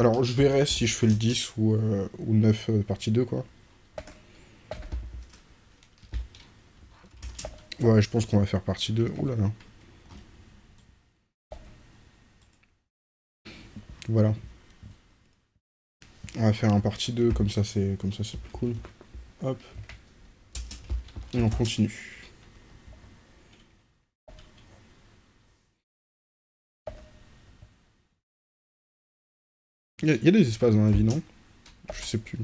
Alors, je verrai si je fais le 10 ou, euh, ou 9 euh, partie 2, quoi. Ouais, je pense qu'on va faire partie 2. Ouh là là. Voilà. On va faire un partie 2, comme ça c'est comme ça c'est plus cool. Hop. Et on continue. Il y, a, des espaces dans la vie, non? Je sais plus.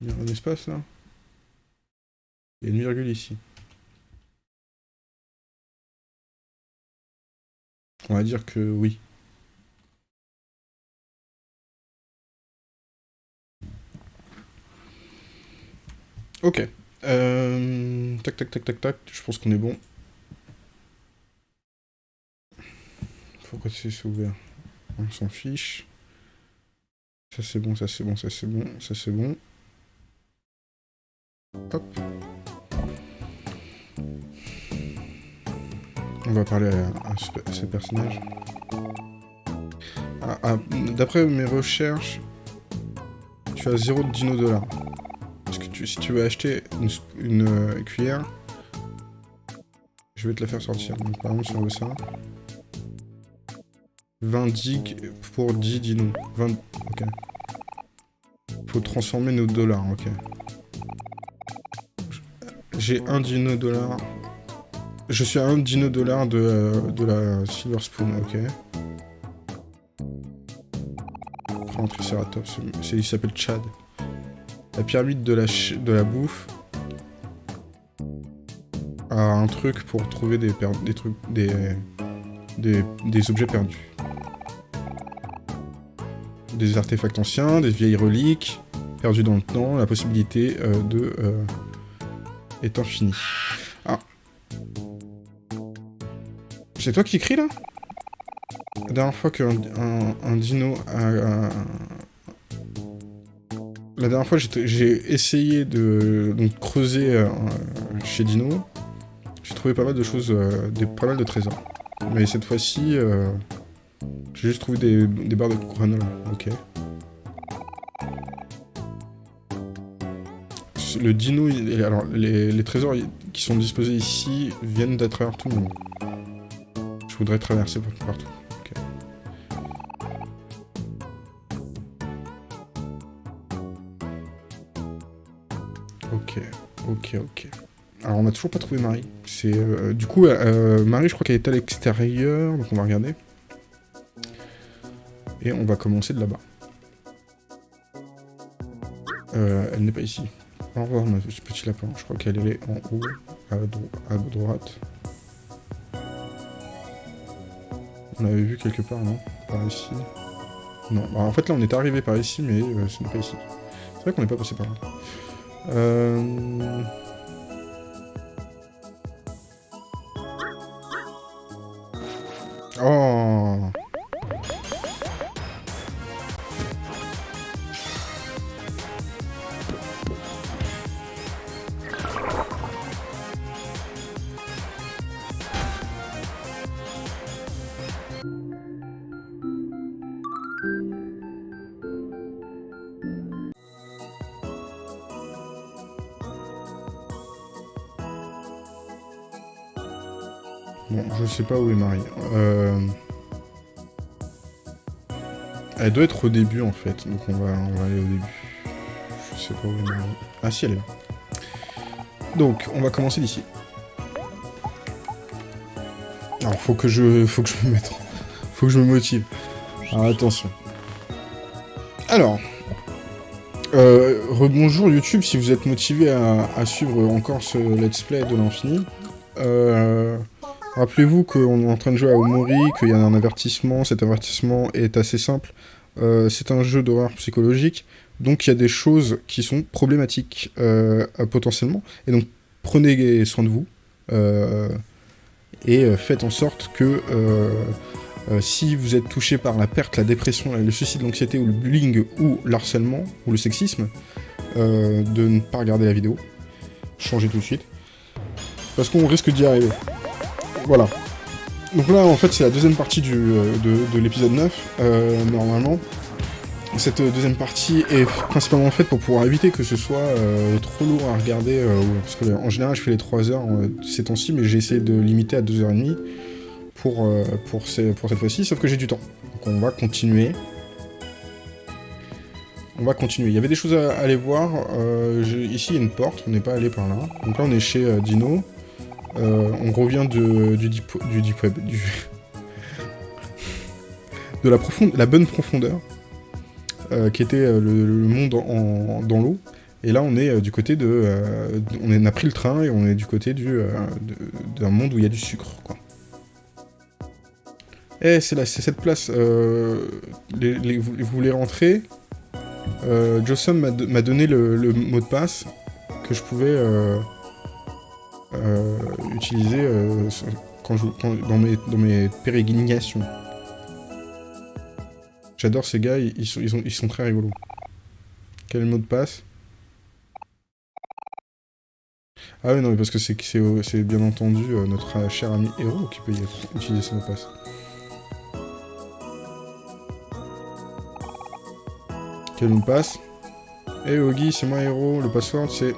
Il y a un espace là? Il y a une virgule ici. On va dire que oui. Ok. Euh... Tac, tac, tac, tac, tac. Je pense qu'on est bon. Pourquoi c'est ouvert On s'en fiche. Ça c'est bon, ça c'est bon, ça c'est bon, ça c'est bon. Hop. On va parler à, à ce, personnage. Ah, ah, D'après mes recherches, tu as 0 dino. Parce que si tu veux acheter une, une euh, cuillère, je vais te la faire sortir. Donc par exemple, si on veut ça, 20 dig pour 10 dinos. 20... Ok. Faut transformer nos dollars, ok. J'ai un dino dollar. Je suis à un dino dollar de, euh, de la Silver Spoon, ok. Prends Triceratops, il s'appelle Chad. La pyramide de la, de la bouffe a un truc pour trouver des, des trucs, des, des, des objets perdus. Des artefacts anciens, des vieilles reliques, perdues dans le temps, la possibilité euh, de... Euh, est infini. Ah. C'est toi qui écris là? La dernière fois qu'un un, dino a, La dernière fois j'ai essayé de creuser euh, chez Dino, j'ai trouvé pas mal de choses, pas mal de trésors. Mais cette fois-ci, j'ai juste trouvé des, des barres de granola. Ok. le dino, alors les, trésors qui sont disposés ici viennent d'à travers tout le monde. Je voudrais traverser partout. Ok, ok, ok. Alors on n'a toujours pas trouvé Marie. C'est euh, du coup euh, Marie, je crois qu'elle est à l'extérieur, donc on va regarder. Et on va commencer de là-bas. Euh, elle n'est pas ici. Au revoir, ma petit lapin. Je crois qu'elle est en haut, à, droite. On l'avait vu quelque part, non? Par ici. Non, bah, en fait là on est arrivé par ici, mais euh, ce n'est pas ici. C'est vrai qu'on n'est pas passé par là. Euh... Oh Elle doit être au début en fait, donc on va, aller au début. Je sais pas où est Marie. Ah si, elle est là. Donc, on va commencer d'ici. Alors, faut que je, faut que je me mette, faut que je me motive. Alors, attention. Alors, euh, rebonjour YouTube si vous êtes motivé à, à, suivre encore ce let's play de l'infini. Euh, Rappelez-vous qu'on est en train de jouer à Omori, qu'il y a un avertissement, cet avertissement est assez simple. Euh, c'est un jeu d'horreur psychologique, donc il y a des choses qui sont problématiques euh, potentiellement, et donc prenez soin de vous, euh, et faites en sorte que si vous êtes touché par la perte, la dépression, le suicide, l'anxiété, ou le bullying, ou l'harcèlement, ou le sexisme, de ne pas regarder la vidéo. Changez tout de suite. Parce qu'on risque d'y arriver. voilà. Donc là, en fait, c'est la deuxième partie euh, de, l'épisode 9, euh, normalement. Cette deuxième partie est principalement faite pour pouvoir éviter que ce soit euh, trop lourd à regarder, parce que en général je fais les 3 heures ces temps-ci, mais j'ai essayé de limiter à 2h30 pour, pour, pour cette fois-ci, sauf que j'ai du temps. Donc on va continuer. On va continuer. Il y avait des choses à, aller voir. ici, il y a une porte, on n'est pas allé par là. Donc là, on est chez Dino. Euh, on revient de, du, deep, web, de la, bonne profondeur, euh, qui était euh, le, monde dans l'eau. Et là, on est du côté de... on a pris le train et on est du côté du d'un monde où il y a du sucre. Eh, c'est cette place. Vous, voulez rentrer? Euh, m'a donné le, mot de passe que je pouvais utiliser euh, quand je, dans, mes, dans mes pérégrinations. J'adore ces gars, ils sont, ils, sont, ils sont très rigolos. Quel mot de passe? Ah oui, non, mais parce que c'est bien entendu euh, notre cher ami héros qui peut y utiliser ce mot de passe. Quel mot de passe? Eh hey, Ogi, c'est moi héros, le password c'est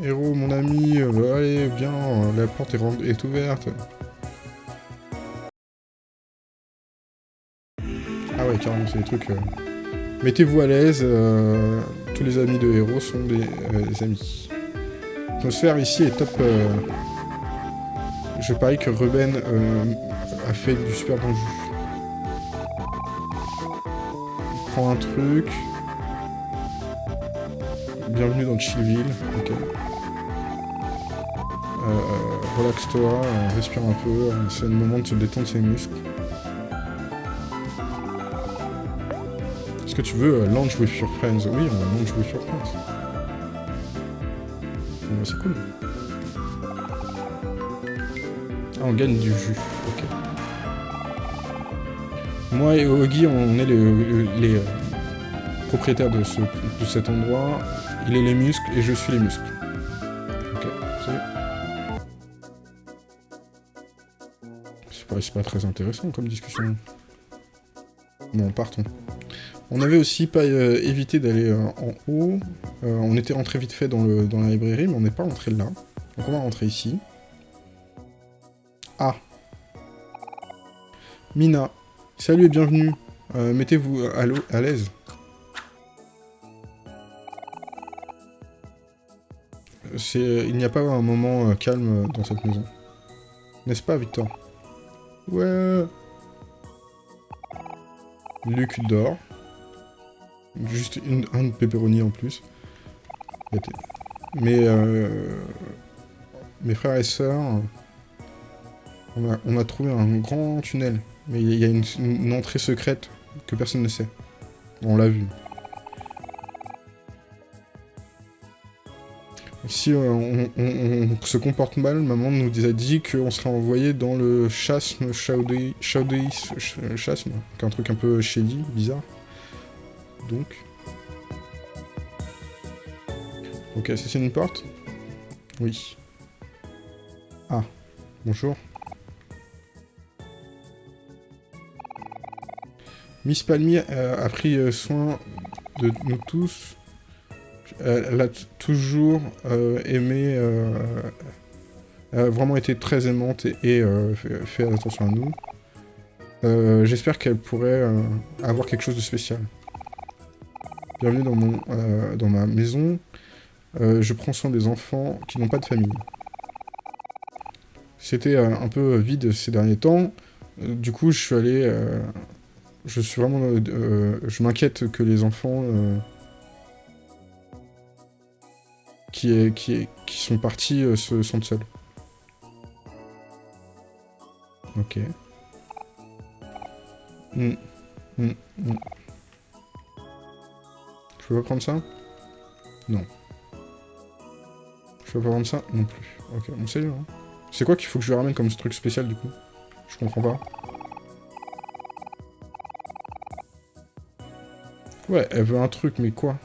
Héros, mon ami, euh, allez, viens, la porte est, ouverte. Ah ouais, carrément, c'est des trucs... Euh, mettez-vous à l'aise, euh, tous les amis de héros sont des, amis. L'atmosphère ici est top... Je parie que Ruben a fait du super bon jus. Il prend un truc... Bienvenue dans Chillville, ok. Euh, euh, relaxe-toi, euh, respire un peu, c'est le moment de se détendre ses muscles. Est-ce que tu veux launch with your friends? Oui, on va launch with your friends. Bon, c'est cool. Ah, on gagne du jus, ok. Moi et Ogi, on est les, propriétaires de, de cet endroit. Il est les muscles et je suis les muscles. C'est pas très intéressant comme discussion. Bon, partons. On avait aussi pas euh, évité d'aller euh, en haut. Euh, on était rentré vite fait dans, dans la librairie, mais on n'est pas rentré là. Donc on va rentrer ici. Ah Mina. Salut et bienvenue. Mettez-vous à l'aise. Il n'y a pas un moment calme dans cette maison. N'est-ce pas, Victor? Ouais. Luc d'or. Juste une, un pepperoni en plus. Mais euh, mes frères et sœurs, on a, trouvé un grand tunnel. Mais il y a une entrée secrète que personne ne sait. On l'a vu. Si on, se comporte mal, maman nous a dit qu'on serait envoyé dans le chasme, chasme, un truc un peu shady, bizarre. Donc... Ok, c'est une porte Oui. Ah, bonjour. Miss Palmier a pris euh, soin de nous tous elle a toujours euh, aimé, euh, a vraiment été très aimante et, euh, fait, attention à nous. J'espère qu'elle pourrait avoir quelque chose de spécial. Bienvenue dans, mon, dans ma maison. je prends soin des enfants qui n'ont pas de famille. C'était un peu vide ces derniers temps. du coup, je suis allé... je suis vraiment... je m'inquiète que les enfants qui, qui, qui sont partis euh, se sentent seuls. Ok. Hmm. Hmm. Hmm. Je peux pas prendre ça? Non. Je peux pas prendre ça? Non plus. Ok, on sait, hein. C'est quoi qu'il faut que je ramène comme ce truc spécial, du coup? Je comprends pas. Ouais, elle veut un truc, mais quoi?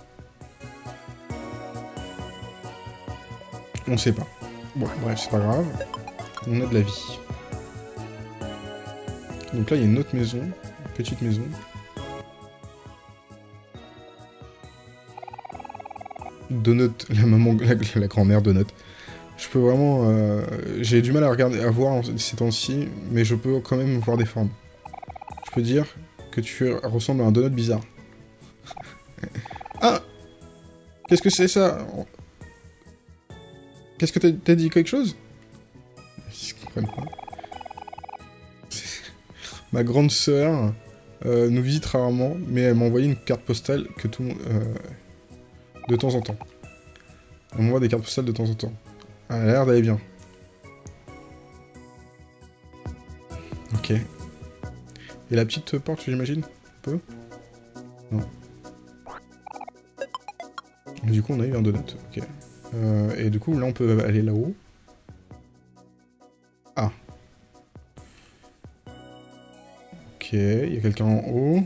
On sait pas. Bon, bref, c'est pas grave. on a de la vie. Donc là, il y a une autre maison, petite maison. Donut, la maman, la, grand-mère Donut. Je peux vraiment... Euh, j'ai du mal à regarder, à voir ces temps-ci, mais je peux quand même voir des formes. Je peux dire que tu ressembles à un donut bizarre. ah Qu'est-ce que c'est ça? Qu'est-ce que t'as dit quelque chose? Ils comprennent pas? Ma grande sœur euh, nous visite rarement, mais elle m'a envoyé une carte postale que tout euh, de temps en temps. Elle m'envoie des cartes postales de temps en temps. Elle a l'air d'aller bien. Ok. Et la petite porte, j'imagine? Peu Non. Du coup, on a eu un donut. Ok. Euh, et du coup, là, on peut aller là-haut. Ah. Ok, il y a quelqu'un en haut.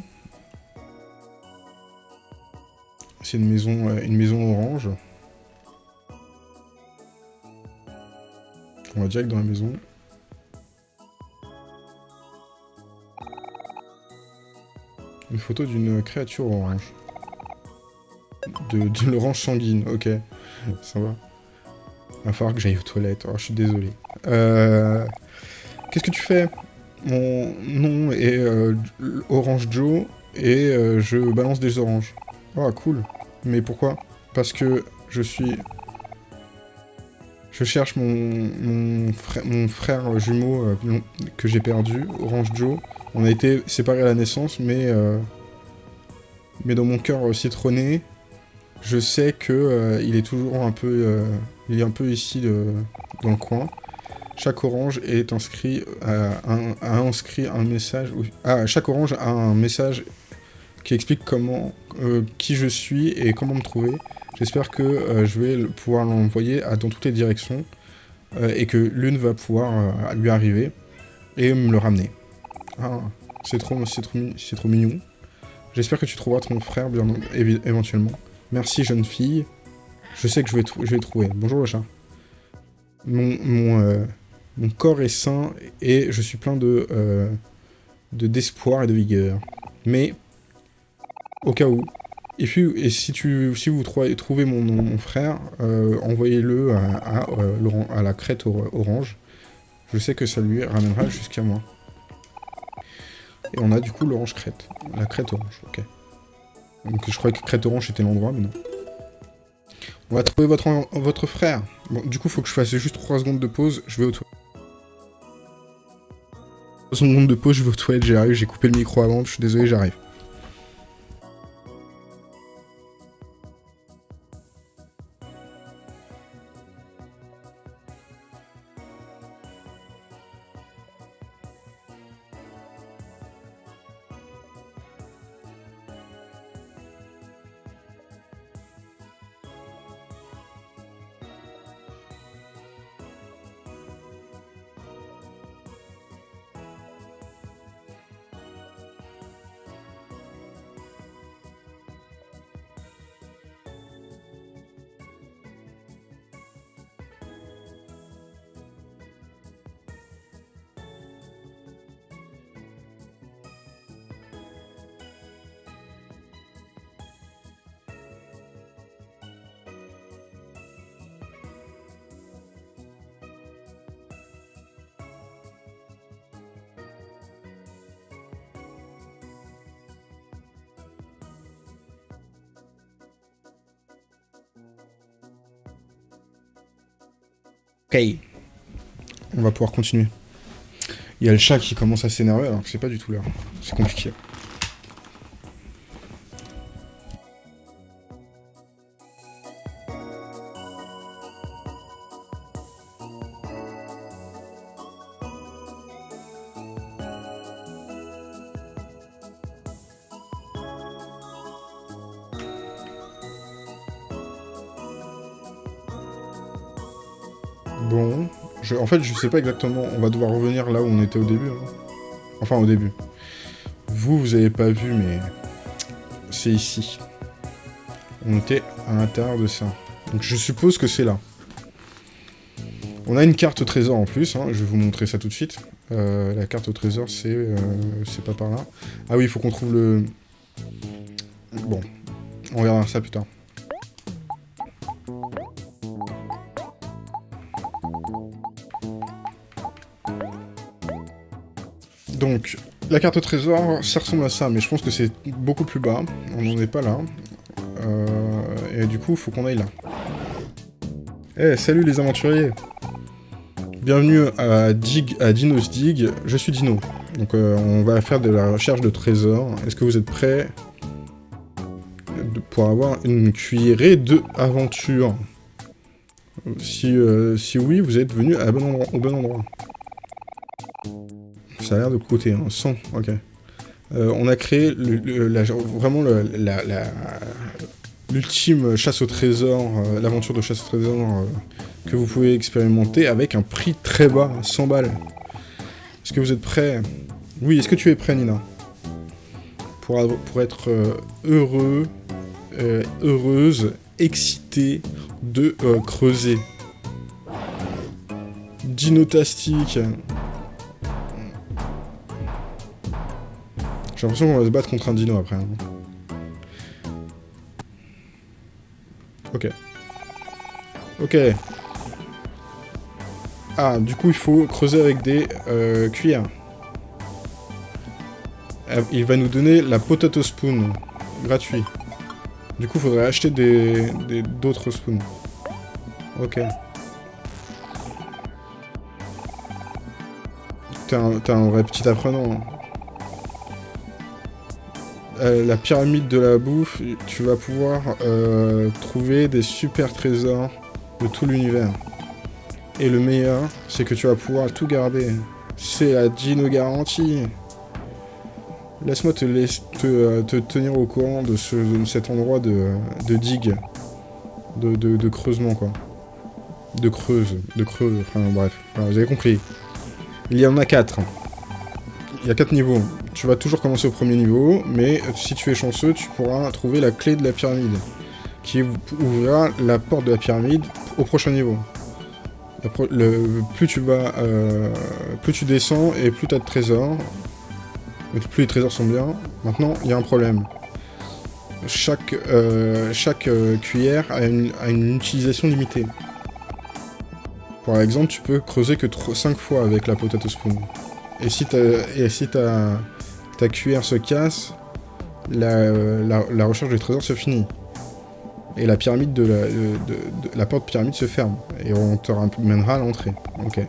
C'est une maison, euh, une maison orange. On va direct dans la maison. Une photo d'une créature orange. De, de l'orange sanguine, ok. Ça va. Il va falloir que j'aille aux toilettes. Oh, je suis désolé. Euh, qu'est-ce que tu fais? Mon nom est euh, Orange Joe et euh, je balance des oranges. Oh, cool. Mais pourquoi? Parce que je suis je cherche mon, frère, jumeau euh, que j'ai perdu, Orange Joe. On a été séparés à la naissance, mais, mais dans mon cœur citronné, je sais que euh, il est toujours un peu, il est un peu ici dans le coin. Chaque orange est inscrit, a, inscrit un message. Ah, chaque orange a un message qui explique comment, qui je suis et comment me trouver. J'espère que euh, je vais pouvoir l'envoyer dans toutes les directions euh, et que l'une va pouvoir euh, lui arriver et me le ramener. Ah, c'est trop, trop, trop mignon. J'espère que tu trouveras ton frère bien éventuellement. Merci jeune fille. Je sais que je vais, trouver. Bonjour le chat. Mon, mon, corps est sain et je suis plein de d'espoir et de vigueur. Mais, au cas où, et, si, tu, si vous trouvez mon, frère, euh, envoyez-le à, euh, à, la crête orange. Je sais que ça lui ramènera jusqu'à moi. Et on a du coup l'orange crête. La crête orange, ok. Donc je croyais que crête orange était l'endroit, mais non. On va trouver votre, votre frère. Bon, du coup, faut que je fasse juste 3 secondes de pause. Je vais aux toilettes. 3 secondes de pause, je vais aux toilettes, j'arrive. J'ai coupé le micro avant, je suis désolé, j'arrive. Continuer. Il y a le chat qui commence à s'énerver alors que c'est pas du tout l'heure. C'est compliqué. Fait, je sais pas exactement. On va devoir revenir là où on était au début. Hein. Enfin, au début. Vous, vous avez pas vu, mais... C'est ici. On était à l'intérieur de ça. Donc je suppose que c'est là. On a une carte au trésor en plus, hein, je vais vous montrer ça tout de suite. Euh, la carte au trésor, c'est euh, c'est pas par là. Ah oui, il faut qu'on trouve le... Bon, on verra ça plus tard. Donc, la carte trésor, ça ressemble à ça, mais je pense que c'est beaucoup plus bas. On n'en est pas là. Euh, et du coup, faut qu'on aille là. Eh, salut les aventuriers Bienvenue à, Dig, à Dino's Dig, je suis Dino. Donc euh, on va faire de la recherche de trésors. Est-ce que vous êtes prêts pour avoir une cuillerée de aventure? Si, euh, si oui, vous êtes venu au bon endroit. Ça a l'air de coûter, hein. 100, ok. Euh, on a créé vraiment l'ultime chasse au trésor, l'aventure de chasse au trésor que vous pouvez expérimenter avec un prix très bas, 100 balles. Est-ce que vous êtes prêts? Oui, est-ce que tu es prêt, Nina? Pour, pour être euh, heureux, euh, heureuse, excitée de euh, creuser. Dinotastique. J'ai l'impression qu'on va se battre contre un dino après. Hein. Ok. Ok. Ah, du coup, il faut creuser avec des euh, cuillères. Euh, il va nous donner la potato spoon, gratuit. Du coup, il faudrait acheter des d'autres spoons. Ok. T'es un, vrai petit apprenant. Euh, la pyramide de la bouffe, tu vas pouvoir trouver des super trésors de tout l'univers. Et le meilleur, c'est que tu vas pouvoir tout garder. C'est la Dino garantie. Laisse-moi te, euh, te, tenir au courant de, cet endroit de, de digue. De, creusement, quoi. De creuse. De creuse. Enfin, bref. vous avez compris. Il y en a quatre. Il y a quatre niveaux. Tu vas toujours commencer au premier niveau, mais si tu es chanceux, tu pourras trouver la clé de la pyramide. Qui ouvrira la porte de la pyramide au prochain niveau plus tu vas, euh, plus tu descends et plus tu as de trésors. plus les trésors sont bien. Maintenant, il y a un problème. Chaque, euh, euh, cuillère a une, utilisation limitée. Par exemple, tu peux creuser que 5 fois avec la potato spoon. Et si, et si ta, ta cuillère se casse, la, la recherche du trésor se finit et la pyramide de la, de, la porte pyramide se ferme. Et on te ramènera à l'entrée. Ok.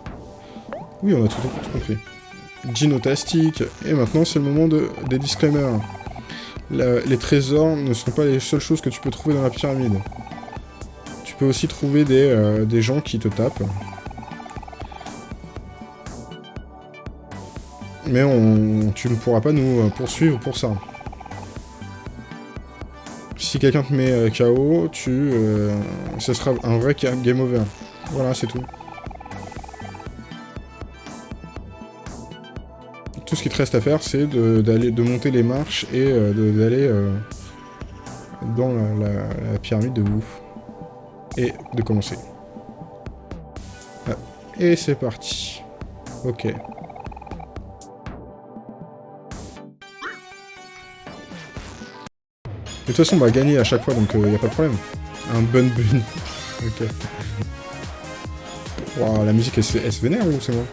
Oui, on a tout, compris. Ginotastique. Et maintenant, c'est le moment de, des disclaimers. les trésors ne sont pas les seules choses que tu peux trouver dans la pyramide. Tu peux aussi trouver des, euh, des gens qui te tapent. Mais on, tu ne pourras pas nous poursuivre pour ça si quelqu'un te met euh, KO, tu, euh, ce sera un vrai game over. Voilà, c'est tout. Tout ce qui te reste à faire, c'est de, de, monter les marches et euh, d'aller dans la, pyramide de ouf. Et de commencer. Ah, et c'est parti. Ok. De toute façon, on va gagner à chaque fois, donc il euh, a pas de problème. Un bun bun. ok. Wow, la musique, elle, elle se vénère ou c'est moi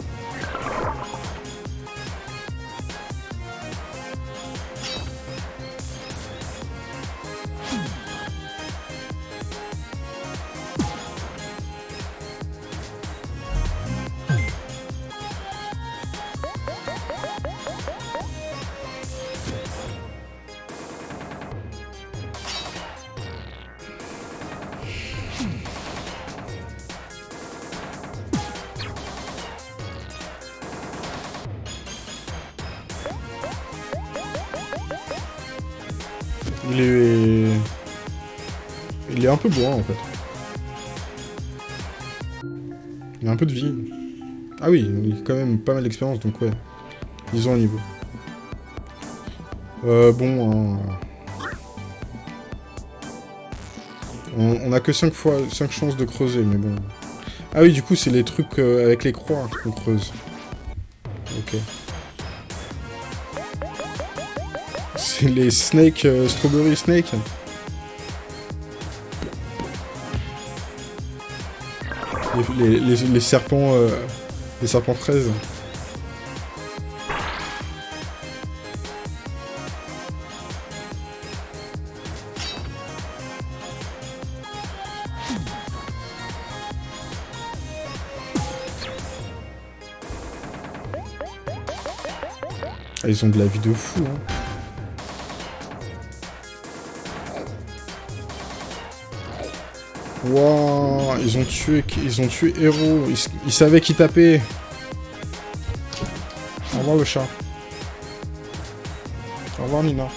peu bourrin, en fait. Il a un peu de vie. Ah oui, il a quand même pas mal d'expérience, donc ouais. Ils ont un niveau. Euh, bon... On, a que 5 fois, 5 chances de creuser, mais bon... Ah oui, du coup, c'est les trucs euh, avec les croix qu'on creuse. Ok. C'est les snakes, euh, strawberry snake. Les, serpents... Euh, les serpents fraises. Ah, ils ont de la vie de fou, hein. Wouah, ils ont tué, ils ont tué Héros. Ils, savaient qui taper. Au revoir le chat. Au revoir Nina.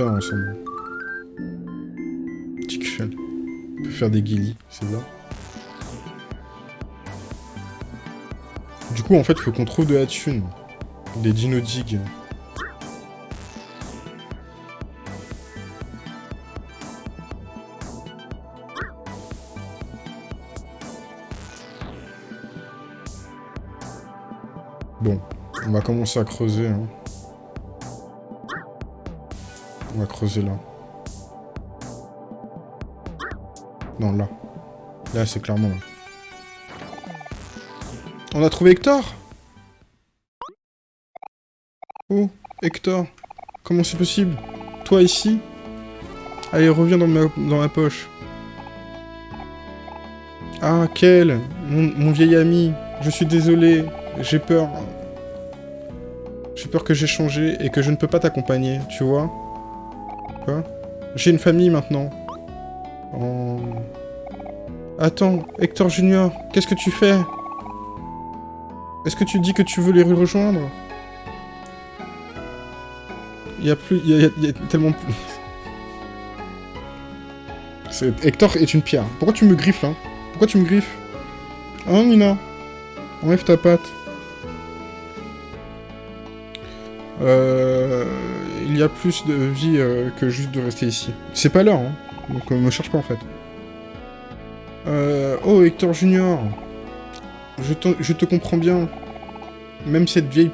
Hein. Petit On peut faire des guillis, c'est bien. Du coup, en fait, faut qu'on trouve de la thune. Des dino digs. Bon, on va commencer à creuser. Hein. Creuser là. Non, là. Là, c'est clairement là. On a trouvé Hector? Oh, Hector. Comment c'est possible? Toi ici? Allez, reviens dans ma, poche. Ah, quel? Mon vieil ami. Je suis désolé. J'ai peur. J'ai peur que j'ai changé et que je ne peux pas t'accompagner, tu vois? J'ai une famille maintenant. Attends, Hector Junior, qu'est-ce que tu fais? Est-ce que tu dis que tu veux les rejoindre? Il y a plus... Il y, tellement plus... Hector est une pierre. Pourquoi tu me griffes, là? Pourquoi tu me griffes? Hein, Nina? Enlève ta patte. Euh il y a plus de vie euh, que juste de rester ici. C'est pas l'heure, hein. Donc euh, me cherche pas en fait. Euh, oh, Hector Junior je, je, te comprends bien. Même cette vieille,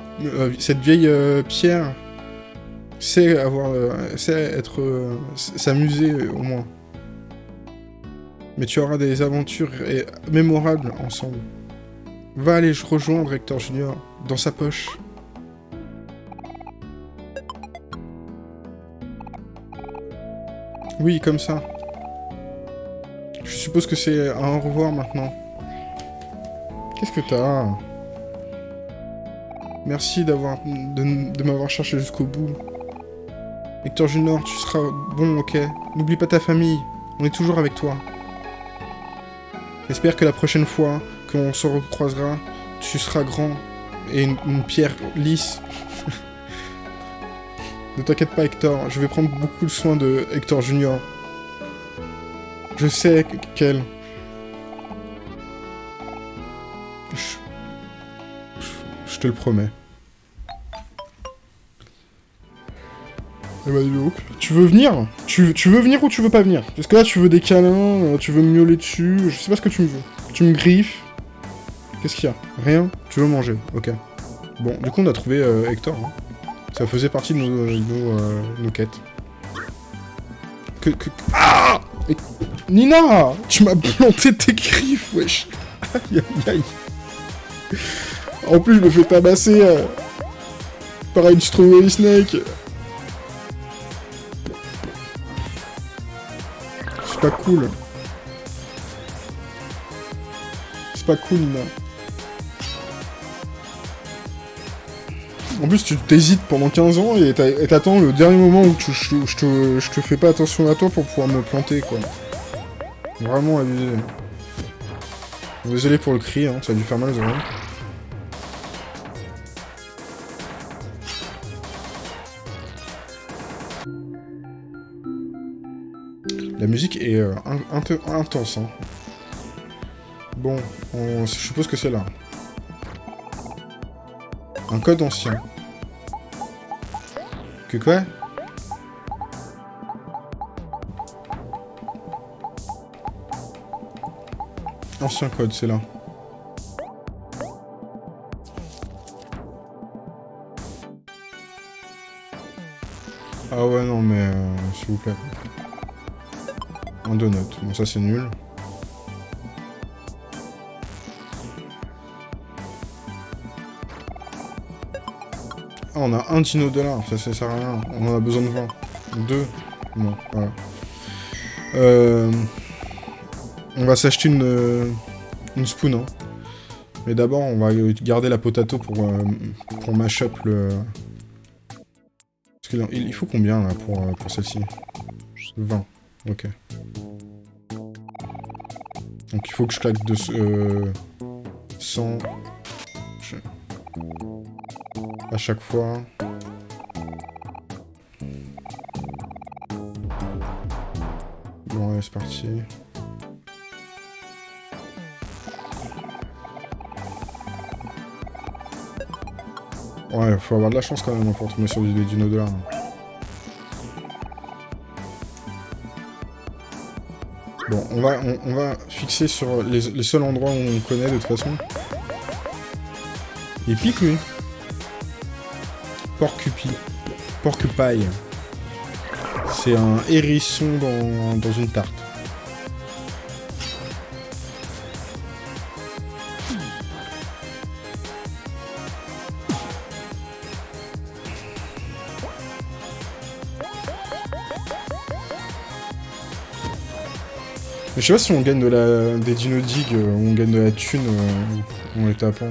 cette vieille pierre sait avoir, être, s'amuser au moins. Mais tu auras des aventures mémorables ensemble. Va aller rejoindre Hector Junior dans sa poche. Oui, comme ça. Je suppose que c'est un au revoir maintenant. Qu'est-ce que t'as Merci d'avoir de, m'avoir cherché jusqu'au bout. Hector Junior, tu seras bon, ok? N'oublie pas ta famille. On est toujours avec toi. J'espère que la prochaine fois qu'on se recroisera, tu seras grand et une pierre lisse. Ne t'inquiète pas, Hector. Je vais prendre beaucoup de soin de Hector Junior. Je sais quel. Je... te le promets. Eh ben, tu veux venir? Tu, tu, veux venir ou tu veux pas venir? Parce que là, tu veux des câlins, euh, tu veux me miauler dessus, je sais pas ce que tu me veux. Tu me griffes. Qu'est-ce qu'il y a? Rien? Tu veux manger? Ok. Bon, du coup, on a trouvé euh, Hector. Hein. Ça faisait partie de nos, euh, euh, quêtes. Que, que... Ah Et... Nina Tu m'as planté tes griffes, wesh Aïe, aïe, aïe En plus, je me fais tabasser euh, par une strawberry snake C'est pas cool. C'est pas cool, Nina. En plus, tu t'hésites pendant 15 ans et t'attends le dernier moment où je, te, fais pas attention à toi pour pouvoir me planter, quoi. Vraiment abusé. Désolé pour le cri, hein, ça a dû faire mal oreilles. La musique est euh, peu intense. Hein. Bon, je suppose que c'est là. Un code ancien. Que quoi? Ancien code, c'est là. Ah ouais, non, mais... Euh, s'il vous plaît. Un donut. Bon, ça, c'est nul. On a un dino dollar, ça, ça sert à rien. On en a besoin de 20. Deux. Bon, voilà. Euh... On va s'acheter une, euh, une spoon. Hein. Mais d'abord, on va garder la potato pour, euh, pour mash up le... Parce il faut combien, là, pour, euh, celle-ci? 20. Ok. Donc il faut que je claque de... Euh, 100... À chaque fois. Bon, allez, c'est parti. Ouais, faut avoir de la chance quand même pour tomber sur du dino de là. Bon, on va, on, va fixer sur les, seuls endroits où on connaît de toute façon. Il pique lui. Porcupi. Porcupine. C'est un hérisson dans, dans une tarte. je sais pas si on gagne de la... des dino dig euh, ou on gagne de la thune euh, en les tapant.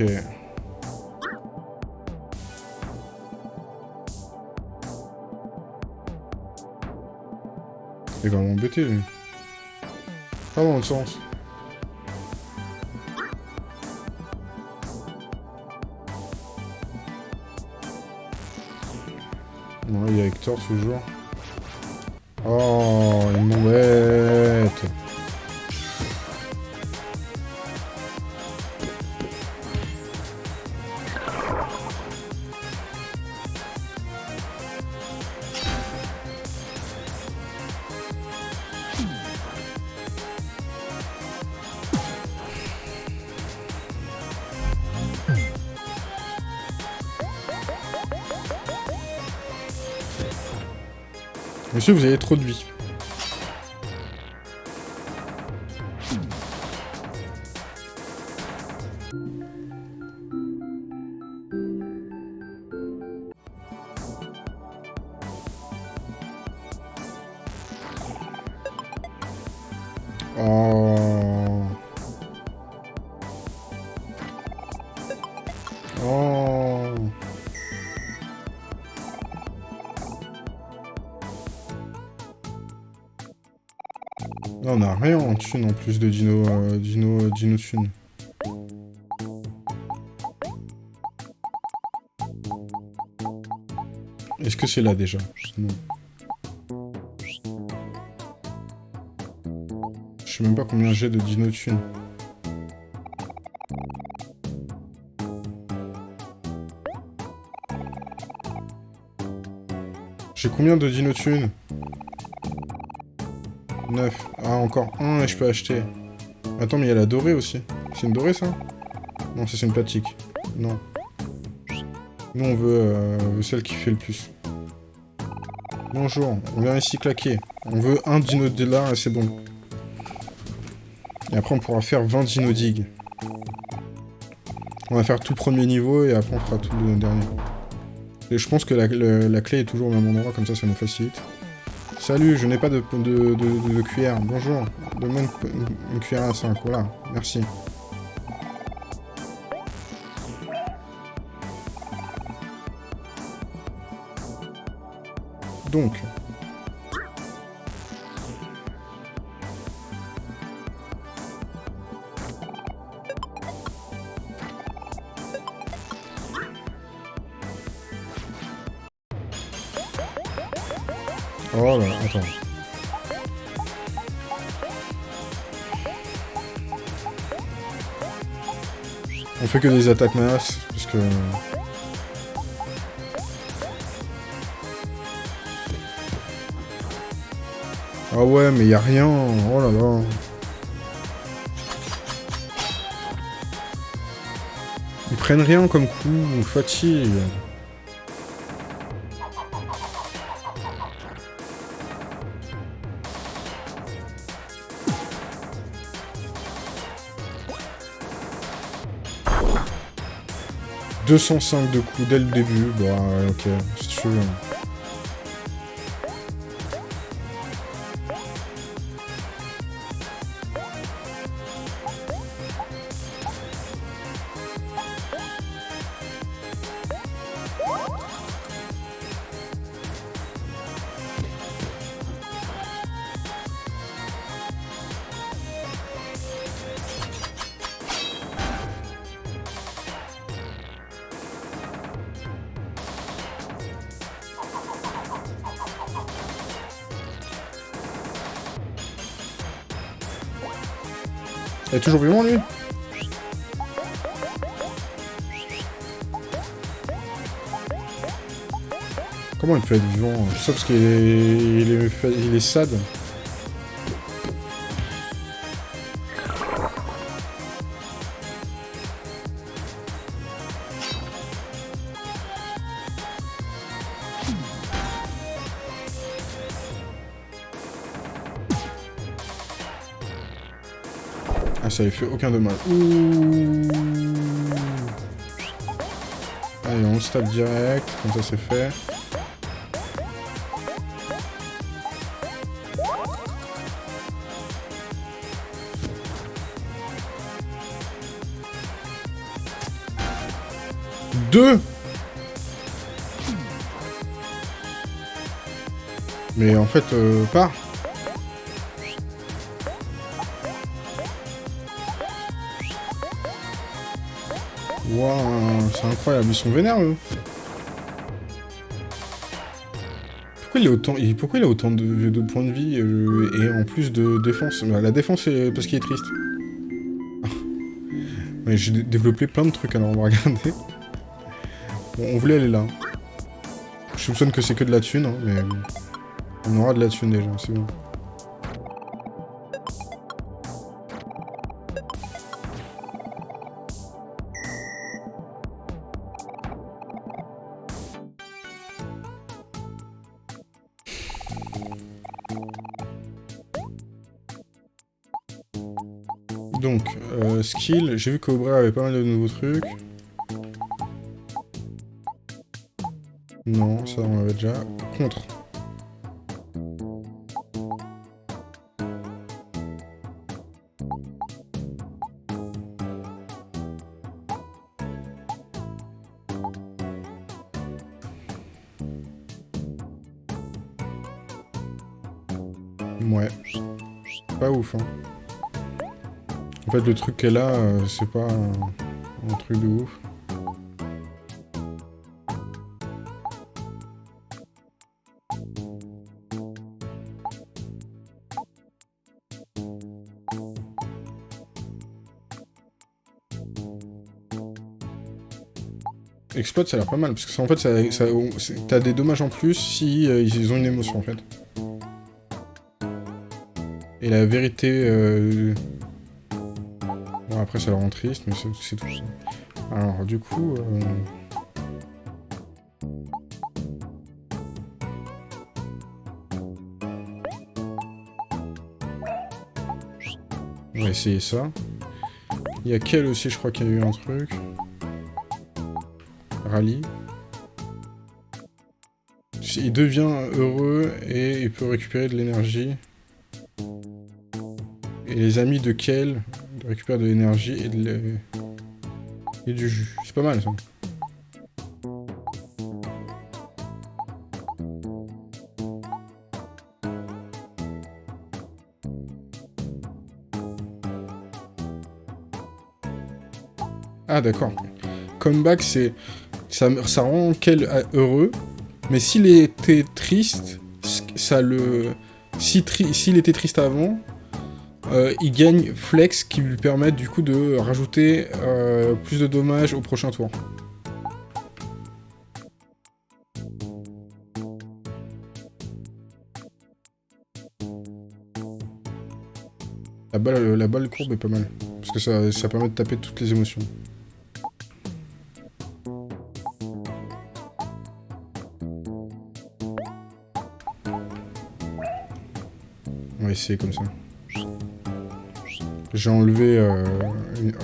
Ok. Il va m'embêter, lui. Pas dans le sens. Bon, il y a Hector toujours. Oh, il m'embête. Vous avez trop de vie. En plus de Dino, euh, Dino, euh, Dino thune. Est-ce que c'est là déjà sais même pas combien j'ai de dino thunes. J'ai combien de dino thunes 9. Ah, encore un et je peux acheter. Attends, mais il y a la dorée aussi. C'est une dorée, ça Non, c'est une platique. Non. Nous, on veut euh, celle qui fait le plus. Bonjour, on vient ici claquer. On veut un dino de là et c'est bon. Et après, on pourra faire 20 dino dig. On va faire tout premier niveau et après, on fera tout le dernier. Et je pense que la clé est toujours au même endroit, comme ça, ça nous facilite. Salut, je n'ai pas de, de, cuillère. Bonjour. Donne-moi une, cuillère à 5. Voilà, merci. Donc. Que des attaques masse, parce que... Ah ouais, mais y a rien. Oh là là. Ils prennent rien comme coup, fatigue. « 205 de coups dès le début, bah ok, c'est sûr. Il toujours vivant, lui Comment il peut être vivant? Ça parce qu'il est... Il est... Il est sad. Ah, ça avait fait aucun dommage. Ouh. Allez, on se tape direct, comme ça c'est fait. Deux Mais en fait, euh, pas. Waouh, c'est incroyable, ils sont vénères. Pourquoi il a autant, pourquoi il a autant de, points de vie euh, et en plus de défense? Bah, La défense, c'est parce qu'il est triste. J'ai développé plein de trucs, alors on va regarder. On voulait aller là. Je soupçonne que c'est que de la thune, hein, mais... On aura de la thune déjà, c'est bon. J'ai vu qu'Aubrey avait pas mal de nouveaux trucs. Non, ça on avait déjà. Contre. le truc qu'elle euh, a, c'est pas un, truc de ouf. Exploit, ça a l'air pas mal, parce que ça, en fait, ça, t'as des dommages en plus si euh, ils ont une émotion, en fait. Et la vérité... Euh, après, ça leur rend triste, mais c'est c'est tout. ça. Alors, du coup... euh, On va essayer ça. Il y a quel aussi, je crois qu'il y a eu un truc. Rallye. Il devient heureux et il peut récupérer de l'énergie. Et les amis de Kel récupèrent de l'énergie et, de du jus. C'est pas mal ça. Ah d'accord. Comeback, c'est... Ça, ça rend Kel euh, heureux, mais s'il était triste, ça le... S'il était triste avant, euh, il gagne Flex qui lui permet du coup de rajouter euh, plus de dommages au prochain tour. La balle, la balle courbe est pas mal, parce que ça, ça permet de taper toutes les émotions. On va essayer comme ça. J'ai enlevé euh,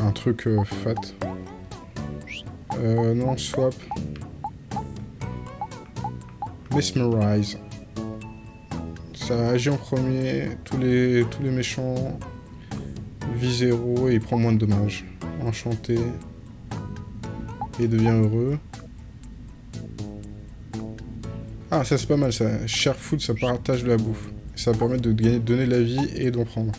un truc euh, fat. Euh, non, swap. Mesmerize. Ça agit en premier, tous les, tous les méchants vie 0 et il prend moins de dommages. Enchanté. Et devient heureux. Ah, ça c'est pas mal ça. Food, ça partage de la bouffe. Ça va permettre de de donner de la vie et d'en prendre.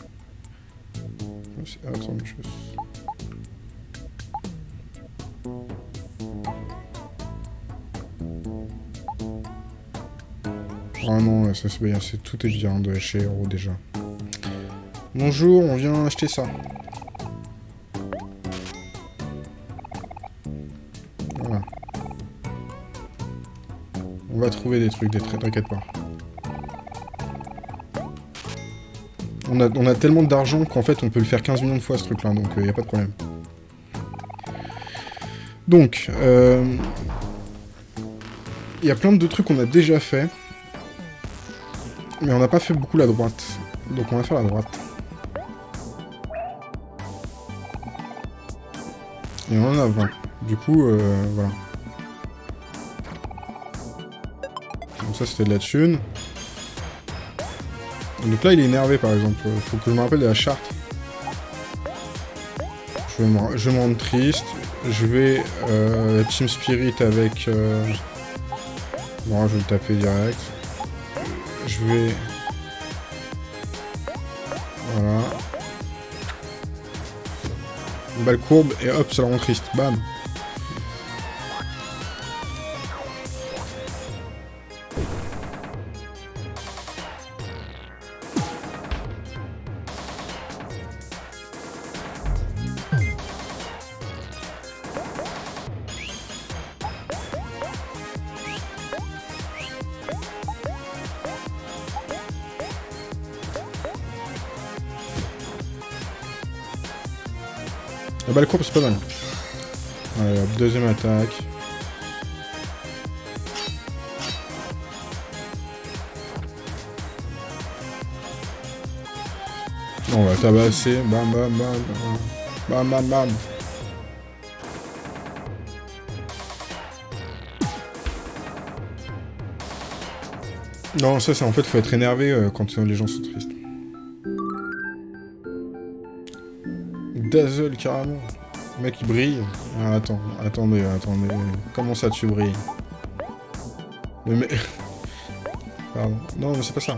C'est bien, c'est tout est bien de chez Hero déjà. Bonjour, on vient acheter ça. Voilà. On va trouver des trucs, des traits, t'inquiète pas. On a, tellement d'argent qu'en fait on peut le faire 15 millions de fois ce truc là, donc il n'y a pas de problème. Donc, euh, il y a plein de trucs qu'on a déjà fait, mais on n'a pas fait beaucoup la droite. Donc on va faire la droite. Et on en a 20. Du coup, euh, voilà. Donc ça c'était de la thune. Donc là, il est énervé, par exemple. Faut que je me rappelle de la charte. Je vais me, je rendre triste. Je vais euh, Team Spirit avec... Euh... Bon, je vais le taper direct. Je vais... Voilà. Une balle courbe, et hop, ça le rend triste. Bam Balle courbe, c'est pas mal. Allez, hop, deuxième attaque. On va tabasser. Bam, bam, bam. bam. Bam, bam. Non, ça, c'est en fait, faut être énervé euh, quand les gens sont tristes. Dazzle, carrément. Le mec, il brille. Ah, attends, attendez, attendez. Comment ça, tu brilles. Pardon. Non, mais c'est pas ça.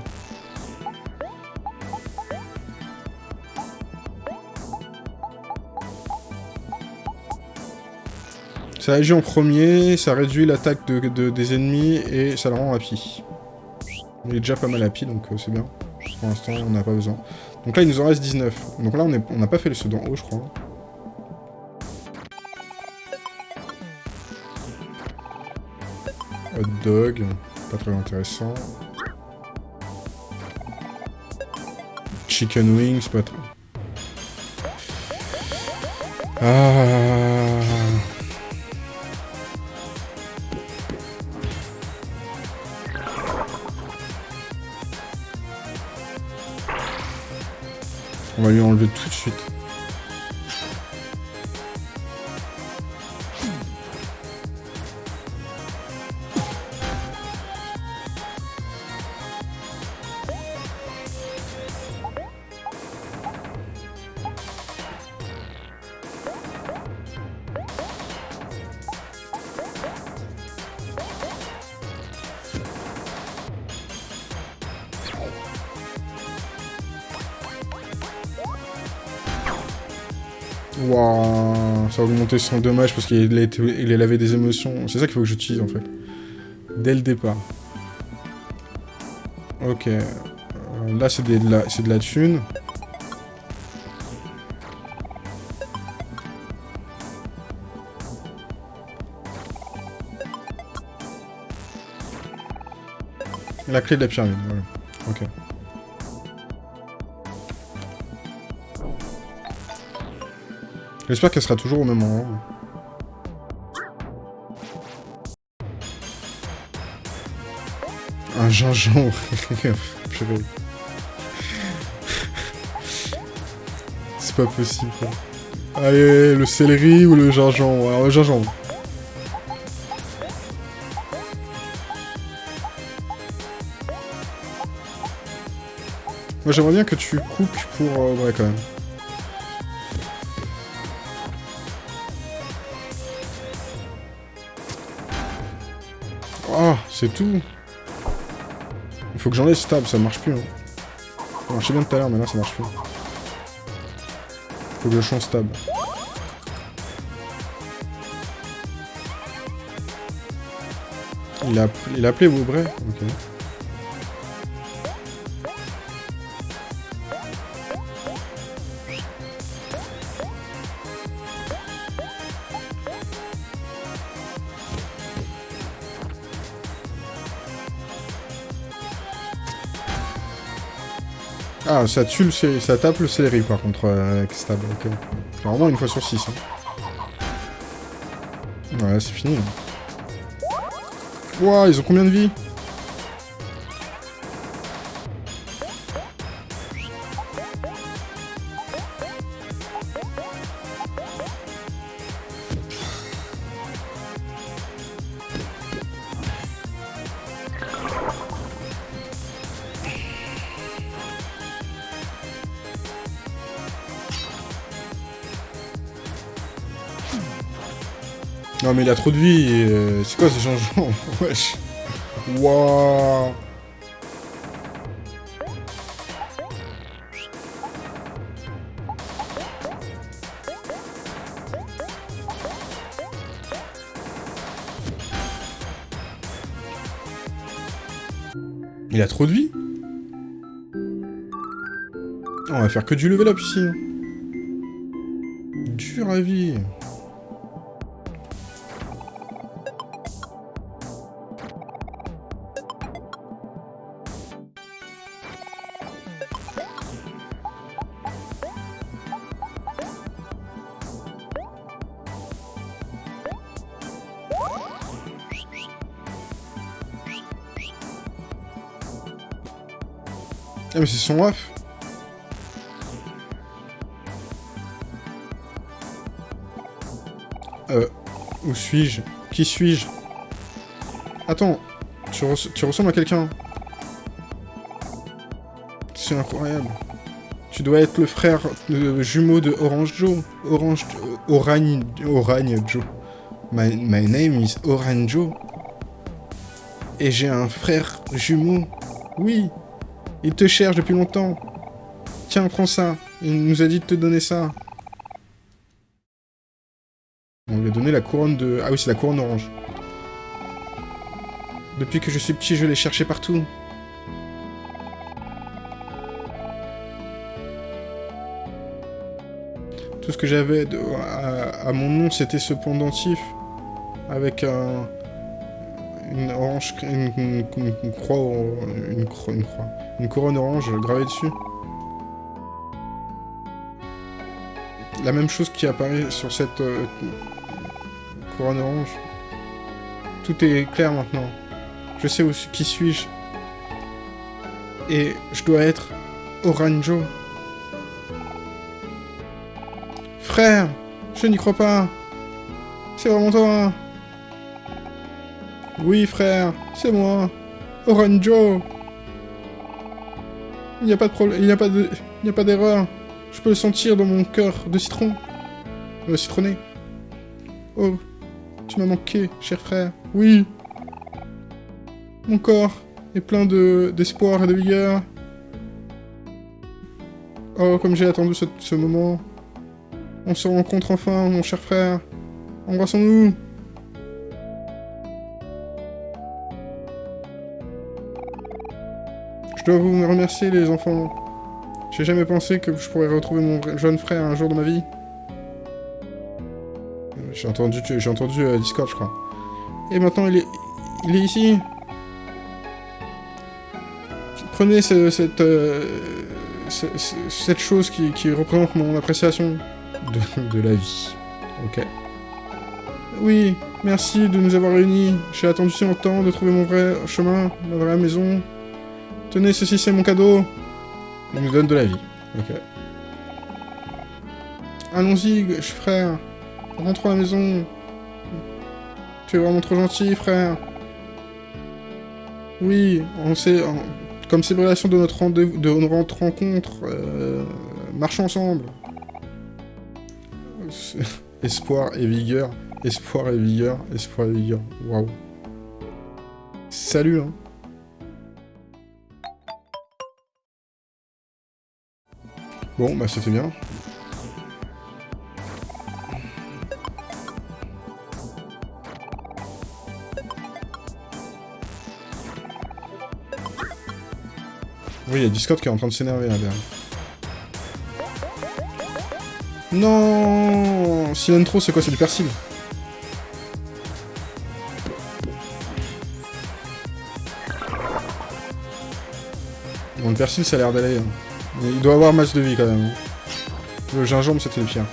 Ça agit en premier, ça réduit l'attaque de, de- des ennemis et ça le rend happy. Il est déjà pas mal happy, donc euh, c'est bien. Pour l'instant, on n'a pas besoin. Donc là, il nous en reste 19. Donc là, on n'a pas fait le ceux d'en haut, je crois. Hot dog, pas très intéressant. Chicken wings, pas trop. Ah. Waouh, ça a augmenté son dommage parce qu'il il avait des émotions. C'est ça qu'il faut que j'utilise en fait. Dès le départ. Ok. Euh, là, c'est de, la, de la thune. La clé de la pyramide. Ok. J'espère qu'elle sera toujours au même endroit. Un gingembre. C'est pas possible. Allez, le céleri ou le gingembre? Alors le gingembre. Moi j'aimerais bien que tu coupes pour... Euh, ouais quand même. C'est tout. Il faut que j'enlève stab, ça marche plus. Hein. Ça marchait bien tout à l'heure, mais là ça marche plus. Faut que je change stab. Il a, il a appelé Woubray Ok. Ça tue le ça tape le céleri par contre euh, avec stab, ok. Normalement une fois sur 6. Hein. Ouais, c'est fini. Wouah, ils ont combien de vie Non mais il a trop de vie, euh, c'est quoi ce changement Wesh Wouah Il a trop de vie On va faire que du level up ici. Dur à vie. C'est son ref Euh... Où suis-je? Qui suis-je? Attends, tu, ressembles à quelqu'un. C'est incroyable. Tu dois être le frère jumeau de Orange Joe. Orange... Oragne... Oragne Joe. My, my name is Orange Joe. Et j'ai un frère jumeau. Oui, il te cherche depuis longtemps. Tiens, prends ça. Il nous a dit de te donner ça. On lui a donné la couronne de... Ah oui, c'est la couronne orange. Depuis que je suis petit, je l'ai cherché partout. Tout ce que j'avais à, mon nom, c'était ce pendentif. Avec un... une orange, une, une- croix, une croix, une couronne orange gravée dessus. La même chose qui apparaît sur cette euh, couronne orange. Tout est clair maintenant. Je sais où, qui suis-je. Et je dois être Oranjo. Frère, je n'y crois pas. C'est vraiment toi. Oui, frère, c'est moi. Oranjo. Il n'y a pas de problème, il n'y a pas d'erreur. Je peux le sentir dans mon cœur de citron. Euh, citronné. Oh, tu m'as manqué, cher frère. Oui. Mon corps est plein de d'espoir et de vigueur. Oh, comme j'ai attendu ce moment. On se rencontre enfin, mon cher frère. Embrassons-nous. Dois vous remercier, les enfants. J'ai jamais pensé que je pourrais retrouver mon jeune frère un jour de ma vie. J'ai entendu, j'ai entendu euh, Discord, je crois. Et maintenant, il est, il est ici. Prenez ce- cette, euh, ce- ce- cette chose qui, qui représente mon appréciation de, de la vie. Ok. Oui, merci de nous avoir réunis. J'ai attendu si longtemps de trouver mon vrai chemin, ma vraie maison. Tenez, ceci c'est mon cadeau. Il nous donne de la vie. Ok. Allons-y, frère. Rentrons à la maison. Tu es vraiment trop gentil, frère. Oui, on sait, comme célébration de notre rendez-vous, de notre rencontre, euh, marchons ensemble. Espoir et vigueur, espoir et vigueur, espoir et vigueur. Waouh. Salut, hein. Bon, bah c'était bien. Oui, il y a Discord qui est en train de s'énerver là derrière. Non Cilantro, c'est quoi C'est du persil? Bon, le persil, ça a l'air d'aller. hein. Il doit avoir masse de vie quand même. Le gingembre, c'était le pire.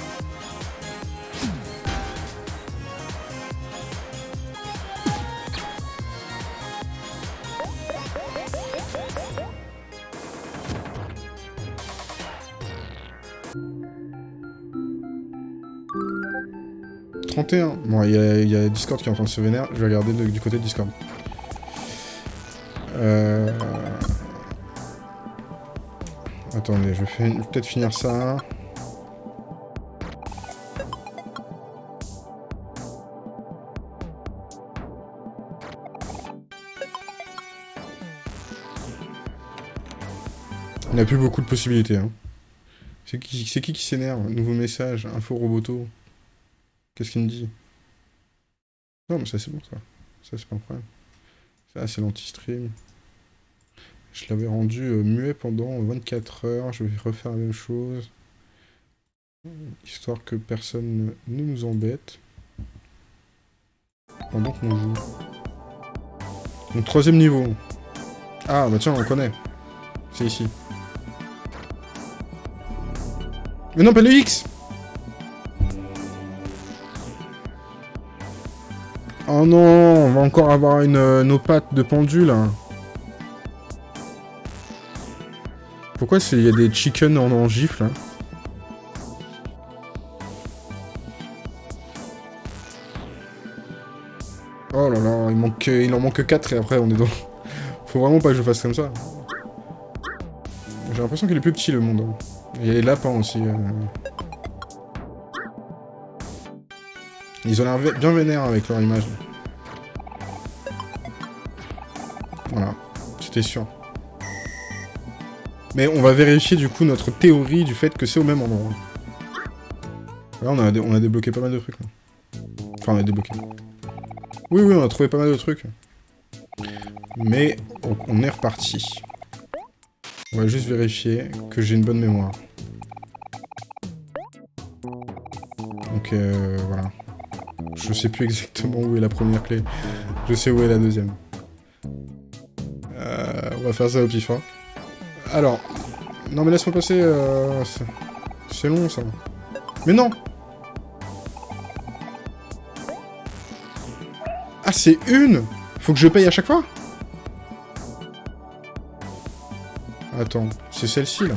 « 31. Bon, il y, a- Discord qui est en train de se vénérer. Je vais regarder de- du côté de Discord. Euh... Attendez, je vais, peut-être finir ça. On n'a plus beaucoup de possibilités. Hein. C'est qui, qui qui s'énerve? Nouveau message, info roboto. Qu'est-ce qu'il me dit? Non, mais ça c'est bon ça. Ça c'est pas un problème. Ça c'est l'anti-stream. Je l'avais rendu euh, muet pendant 24 heures. Je vais refaire la même chose. Histoire que personne ne, nous embête. Pendant qu'on joue. Donc troisième niveau. Ah bah tiens, on connaît. C'est ici. Mais non, pas le X Oh non, on va encore avoir une, euh, nos pattes de pendule. hein. Pourquoi il y a des chickens en, en gifle hein Oh là là, il, manque, il en manque 4 et après on est dans... Faut vraiment pas que je fasse comme ça. J'ai l'impression qu'il est plus petit le monde. Il y a les lapins aussi. euh. Ils ont l'air bien vénères avec leur image. Voilà, c'était sûr. Mais on va vérifier du coup notre théorie du fait que c'est au même endroit. Là on a, on a débloqué pas mal de trucs. là. Enfin on a débloqué. Oui oui on a trouvé pas mal de trucs. Mais on, on est reparti. On va juste vérifier que j'ai une bonne mémoire. Donc euh, voilà. Je sais plus exactement où est la première clé. Je sais où est la deuxième. Euh, on va faire ça au pif, hein. Alors... Non mais laisse-moi passer... Euh, c'est long, ça. Mais non Ah, c'est une Faut que je paye à chaque fois? Attends, c'est celle-ci, là.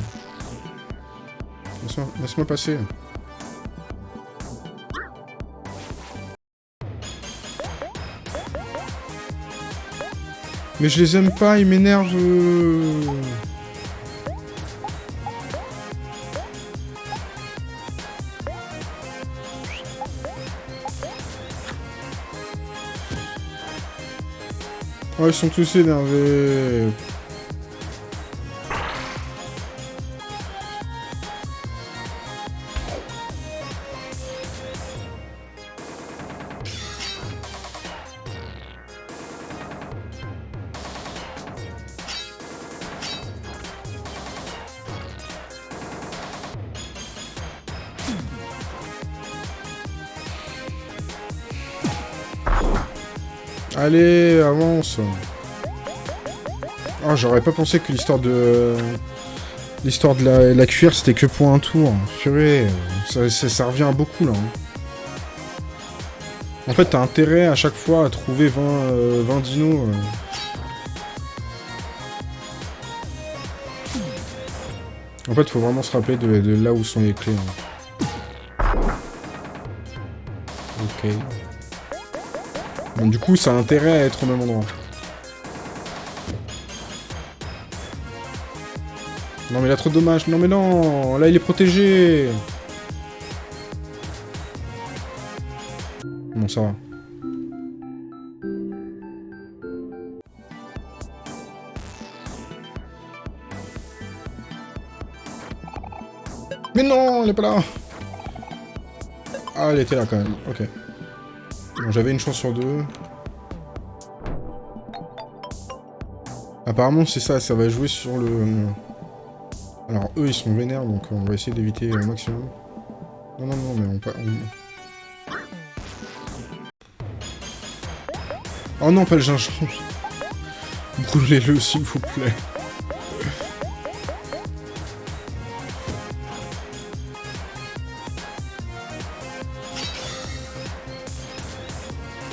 Laisse-moi passer. Mais je les aime pas, ils m'énervent. Oh, ils sont tous énervés. Ah, j'aurais pas pensé que l'histoire de... L'histoire de la, cuir, c'était que pour un tour. Purée, ça, ça, revient à beaucoup, là. Hein. En fait, t'as intérêt à chaque fois à trouver 20, 20 euh, dinos. Euh. En fait, faut vraiment se rappeler de, là où sont les clés. Hein. Ok. Donc du coup, ça a intérêt à être au même endroit. Non mais a trop de dommages. Non mais non Là, il est protégé Bon, ça va. Mais non, elle est pas là Ah, elle était là quand même. Ok. Bon, j'avais une chance sur deux. Apparemment, c'est ça, ça va jouer sur le... Alors, eux, ils sont vénères, donc on va essayer d'éviter au maximum. Non, non, non, mais on... pas. Oh non, pas le gingembre Brûlez-le, s'il vous plaît.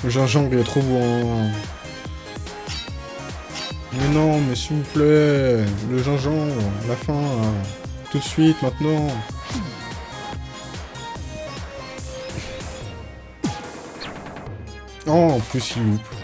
Le gingembre, il est trop bon. Non, mais s'il vous plaît. Le gingembre, la fin, Tout de suite, maintenant. Oh, en plus, il loupe.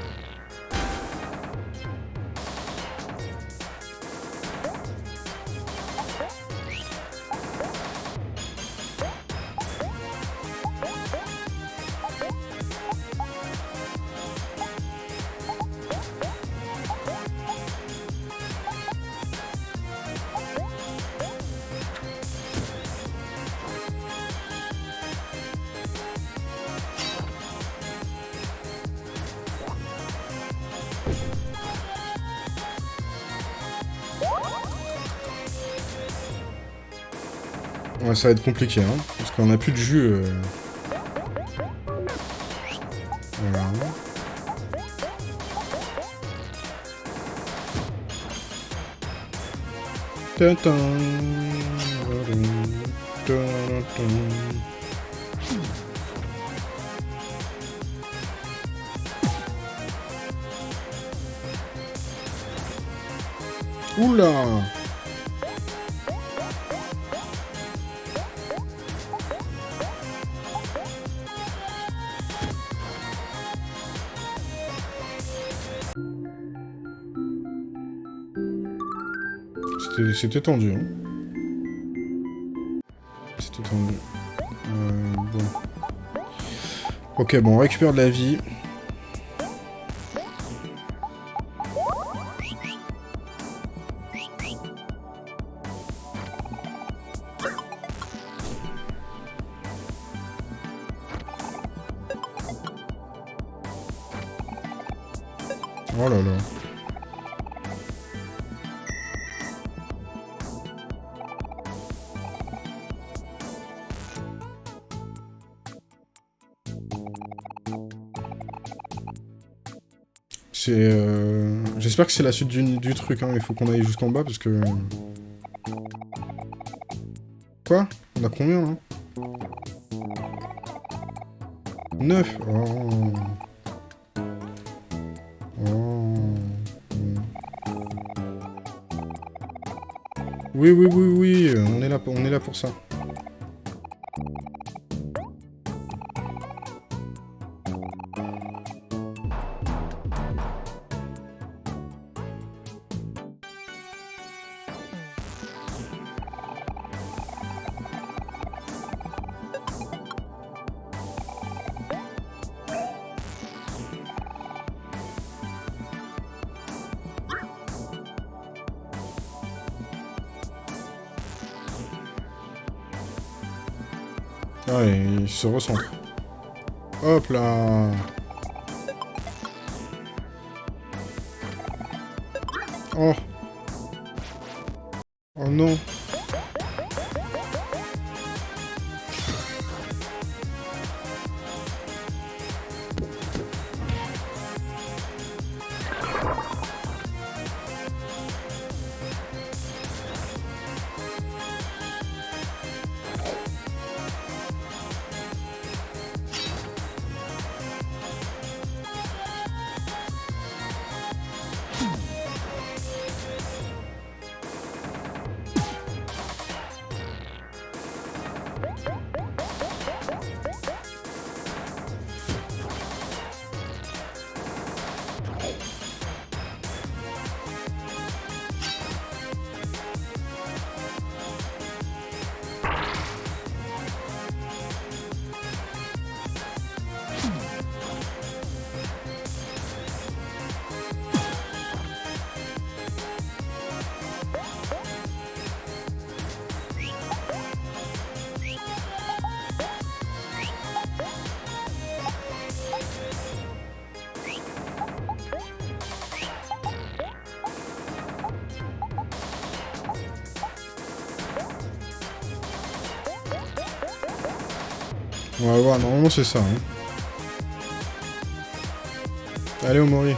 Ouais, ça va être compliqué, hein, parce qu'on a plus de jus. Euh... Oula C'était tendu, hein. C'était tendu. Euh, bon. Ok, bon, on récupère de la vie. C'est la suite du, truc, hein. Il faut qu'on aille jusqu'en bas, parce que... Quoi? On a combien, là? 9 Oh... Oui, oui, oui, oui, on est là pour ça. Ah, il se recentre. Hop là. Oh. Oh non On normalement c'est ça. Hein. Allez, Omori.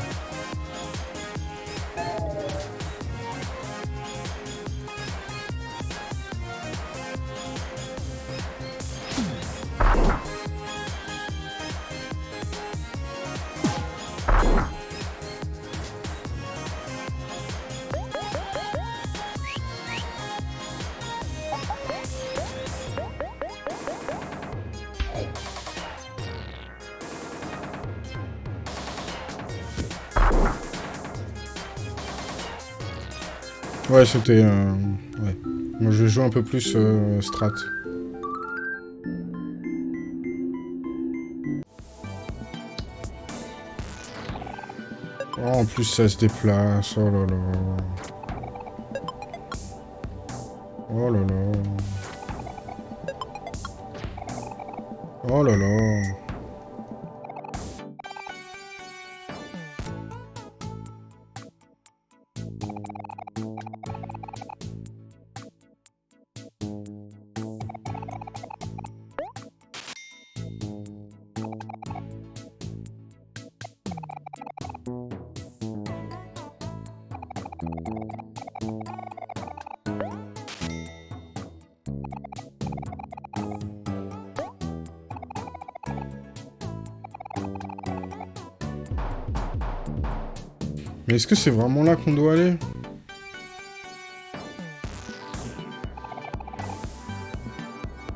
Ouais, c'était... Euh... Ouais. Moi, je joue un peu plus euh, strat. Oh, en plus, ça se déplace. Oh là là. Oh là là. Oh là là. Est-ce que c'est vraiment là qu'on doit aller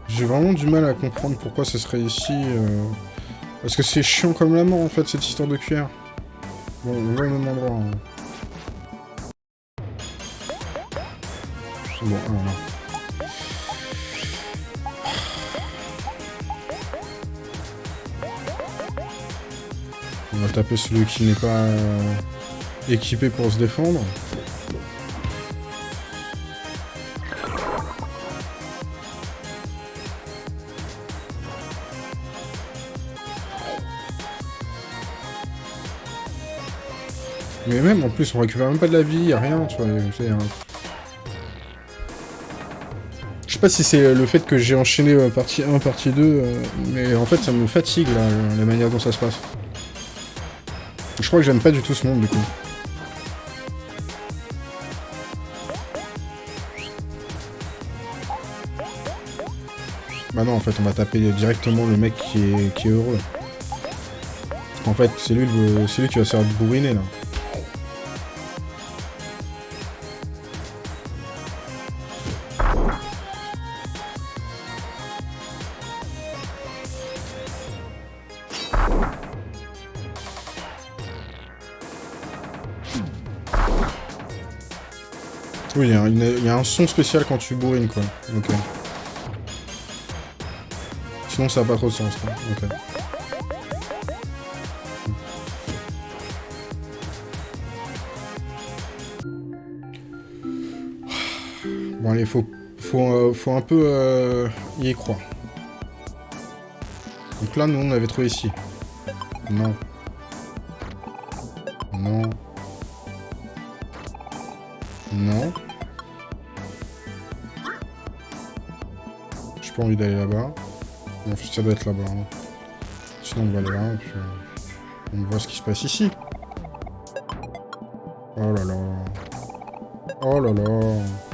J'ai vraiment du mal à comprendre pourquoi ce serait ici. Euh, parce que c'est chiant comme la mort, en fait, cette histoire de cuillère. Bon, on va au même endroit. Hein. Bon, voilà. On va taper celui qui n'est pas... Euh, équipé pour se défendre. Mais même, en plus, on récupère même pas de la vie, y'a rien, tu vois. Je sais pas si c'est le fait que j'ai enchaîné euh, partie 1, partie 2, euh, mais en fait, ça me fatigue, là, la manière dont ça se passe. Je crois que j'aime pas du tout ce monde, du coup. Fait, on va taper directement le mec qui est, qui est heureux. En fait, c'est lui, lui qui va se faire bourriner, là. Oui, il y, a un son spécial quand tu bourrines, quoi. Ok. Sinon, ça n'a pas trop de sens. Ok. Bon, allez, faut, faut, euh, faut un peu euh, y croire. Donc là, nous, on avait trouvé ici. Non. Non. Non. J'ai pas envie d'aller là-bas. Ça doit être là-bas. Hein. Sinon, on va aller là, et puis euh, on voit ce qui se passe ici. Oh là là. Oh là là.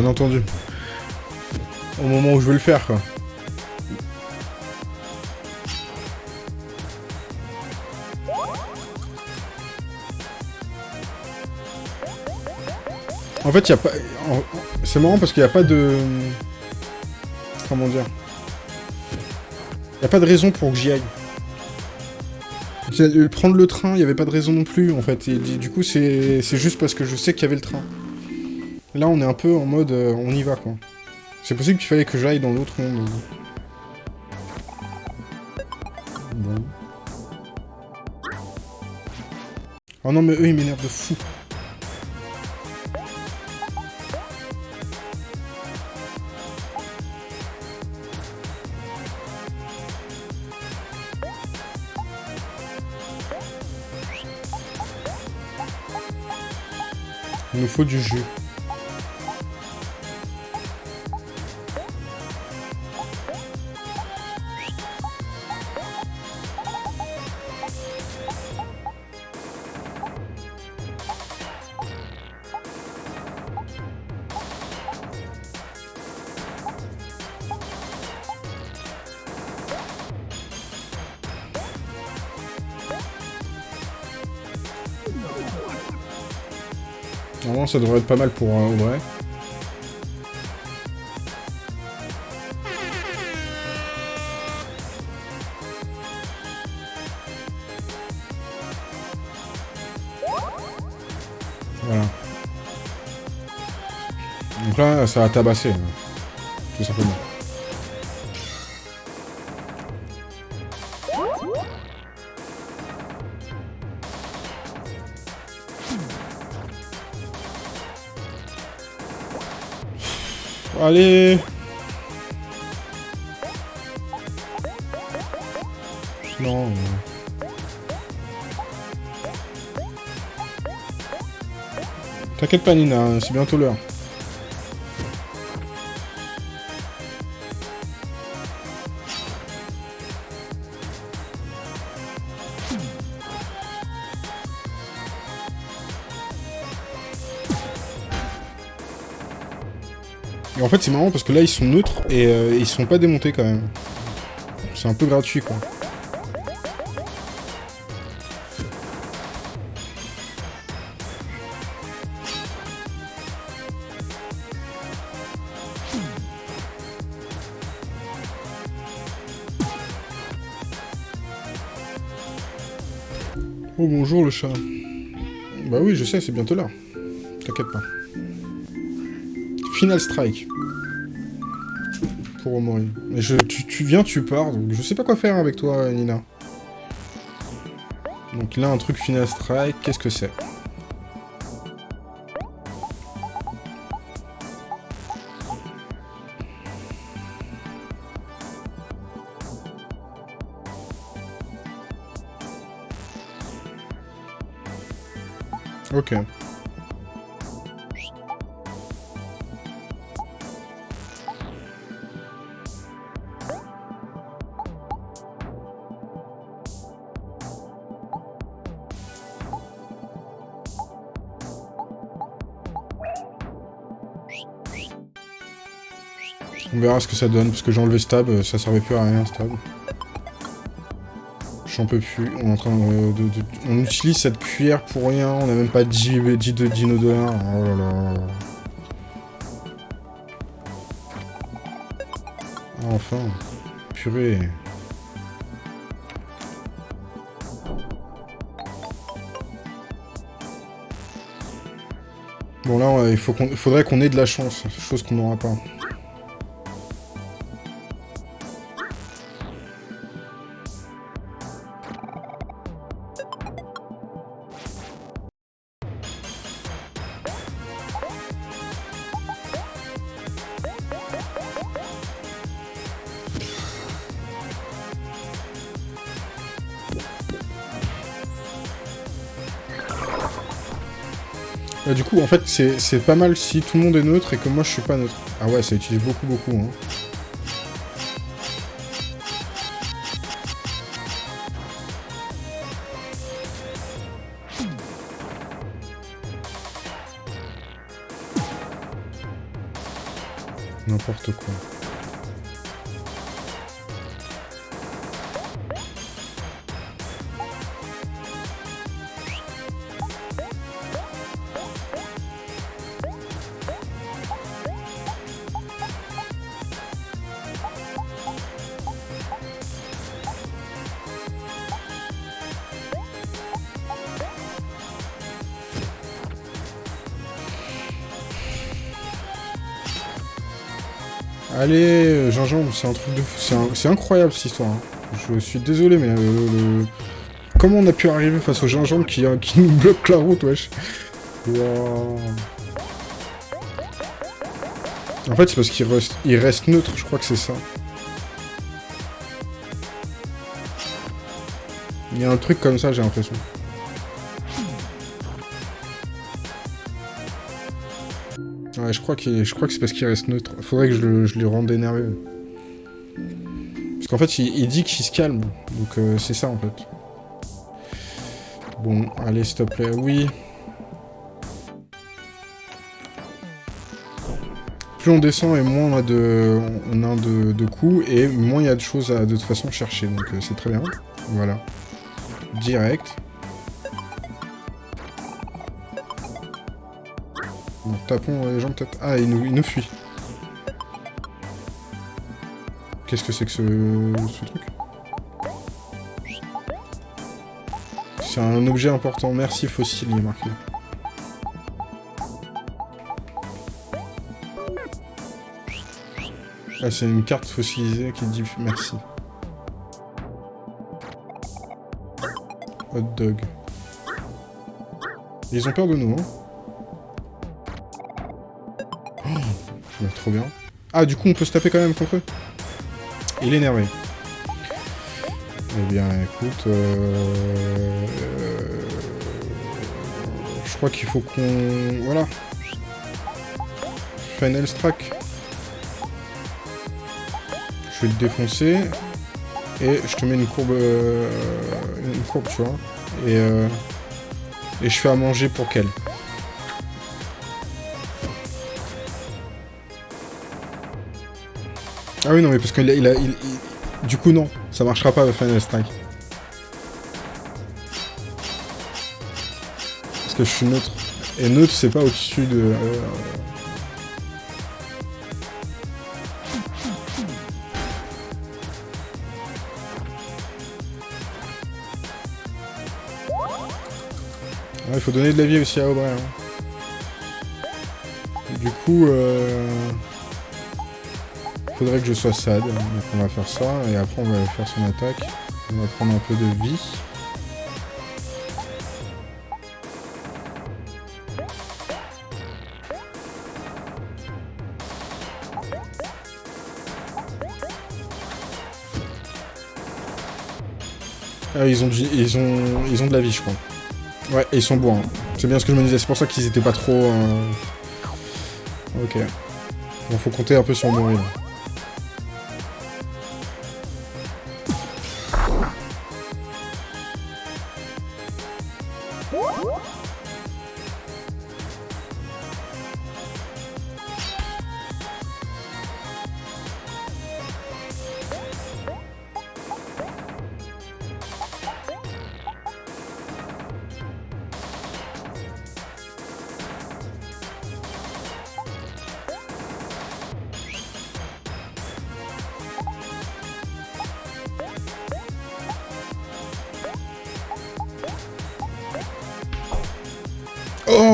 Bien entendu. Au moment où je veux le faire, quoi. En fait, il a pas... C'est marrant parce qu'il n'y a pas de... Comment dire Il a pas de raison pour que j'y aille. Prendre le train, il n'y avait pas de raison non plus, en fait. Du coup, c'est juste parce que je sais qu'il y avait le train. Là, on est un peu en mode, euh, on y va, quoi. C'est possible qu'il fallait que j'aille dans l'autre monde. Bon. Oh non, mais eux, ils m'énervent de fou. Il nous faut du jus. Normalement, ça devrait être pas mal pour vrai. Voilà. Donc là, ça a tabassé, tout Non. T'inquiète pas Nina, c'est bientôt l'heure. C'est marrant parce que là, ils sont neutres et euh, ils sont pas démontés quand même. C'est un peu gratuit, quoi. Oh bonjour le chat. Bah oui, je sais, c'est bientôt là. T'inquiète pas. Final Strike. Mais je, tu, tu, viens, tu pars, donc je sais pas quoi faire avec toi, Nina. Donc là, un truc Final Strike, qu'est-ce que c'est? On verra ce que ça donne, parce que j'ai enlevé stab, ça servait plus à rien, stab. J'en peux plus. On, est en train de, on utilise cette cuillère pour rien. On n'a même pas 10, de dino. Oh là là. Enfin. Purée. Bon là, il faut faudrait qu'on ait de la chance, chose qu'on n'aura pas. Fait, c'est pas mal si tout le monde est neutre et que moi je suis pas neutre. Ah ouais, ça utilise beaucoup, beaucoup. Hein. C'est un truc. C'est incroyable cette histoire. Hein. Je suis désolé, mais le, comment on a pu arriver face au gingembre qui, qui nous bloque la route, wesh En fait, c'est parce qu'il reste, neutre, je crois que c'est ça. Il y a un truc comme ça, j'ai l'impression. Ouais, je crois, je crois que c'est parce qu'il reste neutre. Faudrait que je le, je rende énervé. Qu'en fait, il, dit qu'il se calme. Donc euh, c'est ça, en fait. Bon, allez, s'il te. Oui. Plus on descend et moins on a de, coups, et moins il y a de choses à de toute façon chercher. Donc euh, c'est très bien. Voilà. Direct. tapons les gens peut-être. Ah, il nous fuit. Qu'est-ce que c'est que ce, truc C'est un objet important. Merci fossile, il est marqué. Ah, c'est une carte fossilisée qui dit merci. Hot dog. Ils ont peur de nous, hein trop bien. Ah, du coup, on peut se taper quand même contre Il est énervé. Eh bien, écoute... Euh, je crois qu'il faut qu'on... Voilà. Final Strike. Je vais le défoncer. Et je te mets une courbe... Euh, une courbe, tu vois. Et, euh, et je fais à manger pour qu'elle. Ah oui, non, mais parce a, il a, Du coup, non. Ça marchera pas Final Strike. Parce que je suis neutre. Et neutre, c'est pas au-dessus de... Euh, il faut donner de la vie aussi à Aubray. Hein. Du coup, euh... faudrait que je sois sad. Donc on va faire ça, et après on va faire son attaque. On va prendre un peu de vie. Ah, ils ont, ils, ont, ils ont de la vie, je crois. Ouais, ils sont bons. Hein. C'est bien ce que je me disais, c'est pour ça qu'ils étaient pas trop... Euh, ok. Bon, faut compter un peu sur mourir.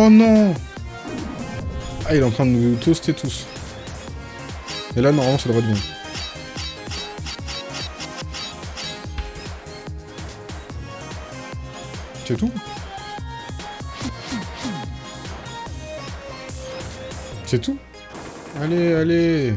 Oh non Ah, il est en train de nous toaster tous. Et là, normalement, ça devrait être bon. C'est tout? C'est tout? Allez, allez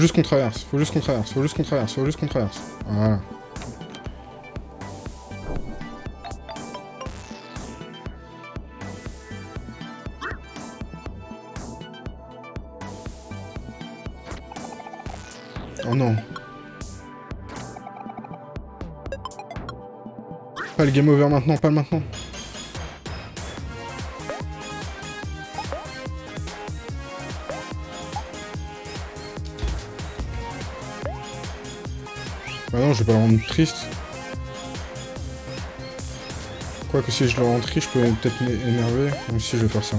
juste qu'on traverse, faut juste qu'on traverse, faut juste qu'on traverse, faut juste qu'on traverse. Voilà. Oh non. Pas le game over maintenant, pas maintenant. Je vais pas rendre triste. Quoique si je le rends triste, je peux peut-être m'énerver. Même si je vais faire ça.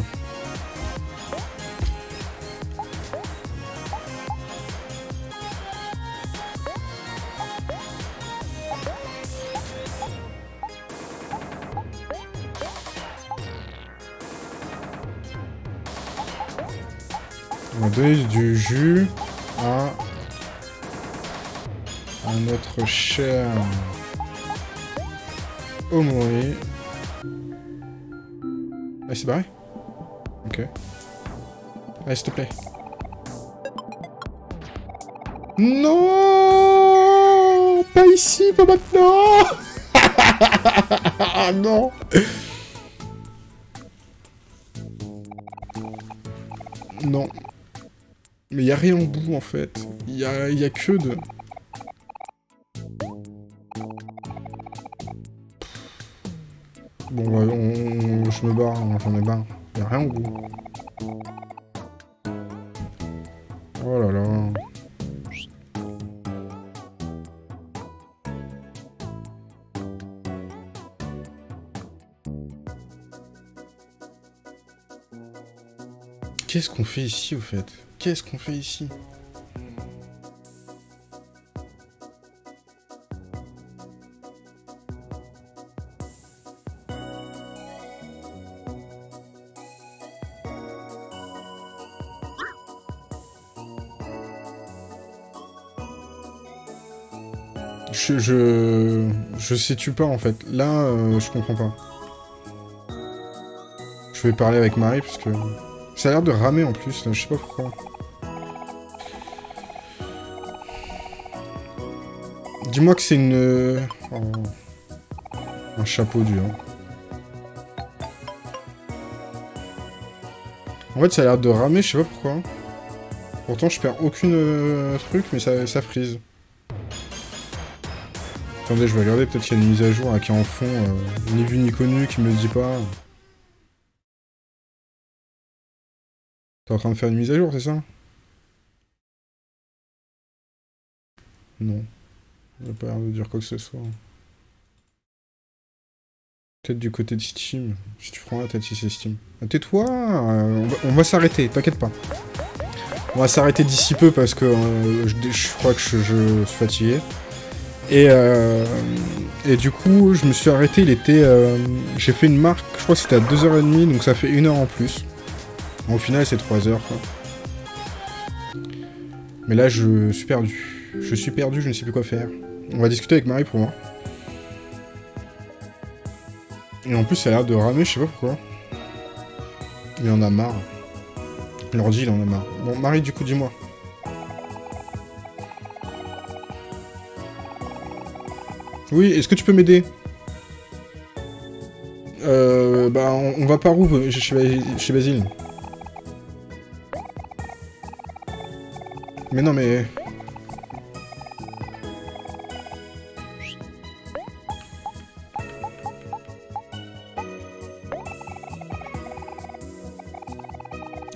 On du jus notre cher Omori. Ah, c'est barré Ok. Allez, s'il te plaît. Non Pas ici, pas maintenant Ah non Non. Mais il a rien au bout, en fait. Il y y a que de... Bon, bah, on, je me barre, j'en ai barre. Y'a rien au bout. Oh là là. Qu'est-ce qu'on fait ici, au fait? Qu'est-ce qu'on fait ici? Je, je, je situe pas en fait. Là, euh, je comprends pas. Je vais parler avec Marie parce que ça a l'air de ramer en plus. je sais pas pourquoi. Dis-moi que c'est une... Oh. Un chapeau dur. En fait, ça a l'air de ramer, je sais pas pourquoi. Pourtant, je perds aucune euh, truc, mais ça, ça frise. Attendez, je vais regarder, peut-être qu'il y a une mise à jour qui est en fond, euh, ni vu ni connu, qui me dit pas. T'es en train de faire une mise à jour, c'est ça? Non. Il pas l'air de dire quoi que ce soit. Peut-être du côté de Steam. Si tu prends la tête si c'est Steam. Ah, tais-toi euh, On va, s'arrêter, t'inquiète pas. On va s'arrêter d'ici peu parce que euh, je, crois que je, suis fatigué. Et, euh, et du coup, je me suis arrêté, il était... J'ai fait une marque, je crois que c'était à 2h30, donc ça fait une heure en plus. Au final, c'est 3 heures, quoi. Mais là, je suis perdu. Je suis perdu, je ne sais plus quoi faire. On va discuter avec Marie pour moi. Et en plus, ça a l'air de ramer, je sais pas pourquoi. Il en a marre. L'ordi, il en a marre. Bon, Marie, du coup, dis-moi. Oui, est-ce que tu peux m'aider Euh... Bah, on, va par où chez, Basile Mais non, mais...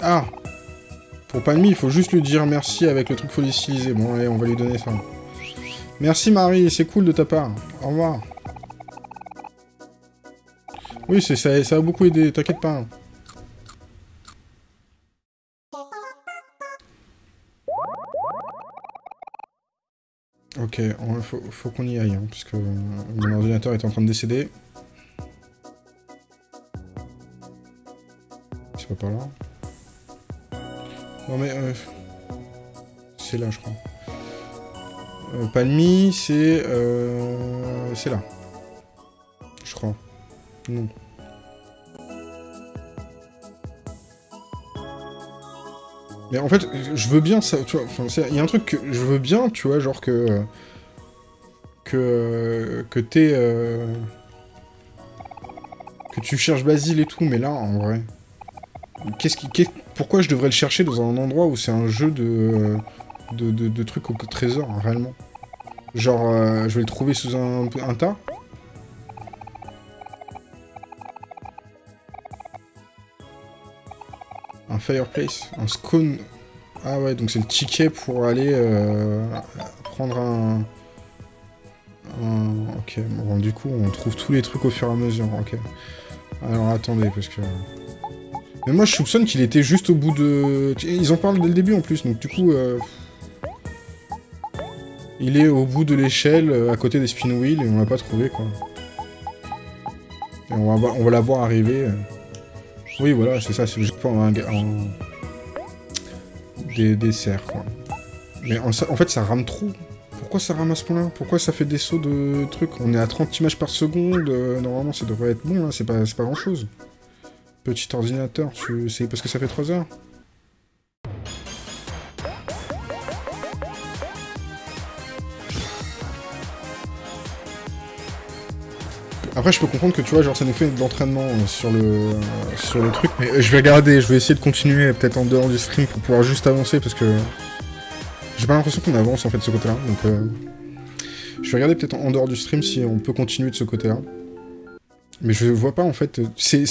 Ah Pour Palmy, il faut juste lui dire merci avec le truc fossilisé. Bon, allez, on va lui donner ça. Merci Marie, c'est cool de ta part. Au revoir. Oui, ça, ça a beaucoup aidé, t'inquiète pas. Ok, faut, qu'on y aille, hein, puisque mon ordinateur est en train de décéder. C'est pas par là. Non mais... Euh, c'est là, je crois. Euh, Palmy, c'est... Euh, c'est là. Je crois. Non. Mais en fait, je veux bien ça, tu vois, il y a un truc que je veux bien, tu vois, genre que... Que... Que t'es... Euh, que tu cherches Basile et tout, mais là, en vrai... Qu'est-ce qui... pourquoi je devrais le chercher dans un endroit où c'est un jeu de... De, trucs au trésor, hein, réellement Genre, euh, je vais le trouver sous un, un tas Un fireplace, un scone. Ah ouais, donc c'est le ticket pour aller euh, prendre un... Ok, bon, du coup, on trouve tous les trucs au fur et à mesure, ok. Alors, attendez, parce que... Mais moi, je soupçonne qu'il était juste au bout de... Ils en parlent dès le début, en plus, donc du coup... Euh, il est au bout de l'échelle, euh, à côté des spin wheels, et on l'a pas trouvé, quoi. Et on va, on va la voir arriver... Oui, voilà, c'est ça, c'est juste pour un... Des desserts, quoi. Mais en, fait, ça rame trop. Pourquoi ça rame à ce point-là? Pourquoi ça fait des sauts de trucs? On est à 30 images par seconde, euh, normalement ça devrait être bon, là, c'est pas, pas grand-chose. Petit ordinateur, c'est parce que ça fait 3 heures Après, je peux comprendre que, tu vois, genre, ça nous fait de l'entraînement euh, sur le euh, sur le truc. Mais euh, je vais regarder, je vais essayer de continuer, peut-être en dehors du stream, pour pouvoir juste avancer, parce que... J'ai pas l'impression qu'on avance, en fait, de ce côté-là, donc... Je vais regarder peut-être en dehors du stream si on peut continuer de ce côté-là. Mais je vois pas, en fait... c'est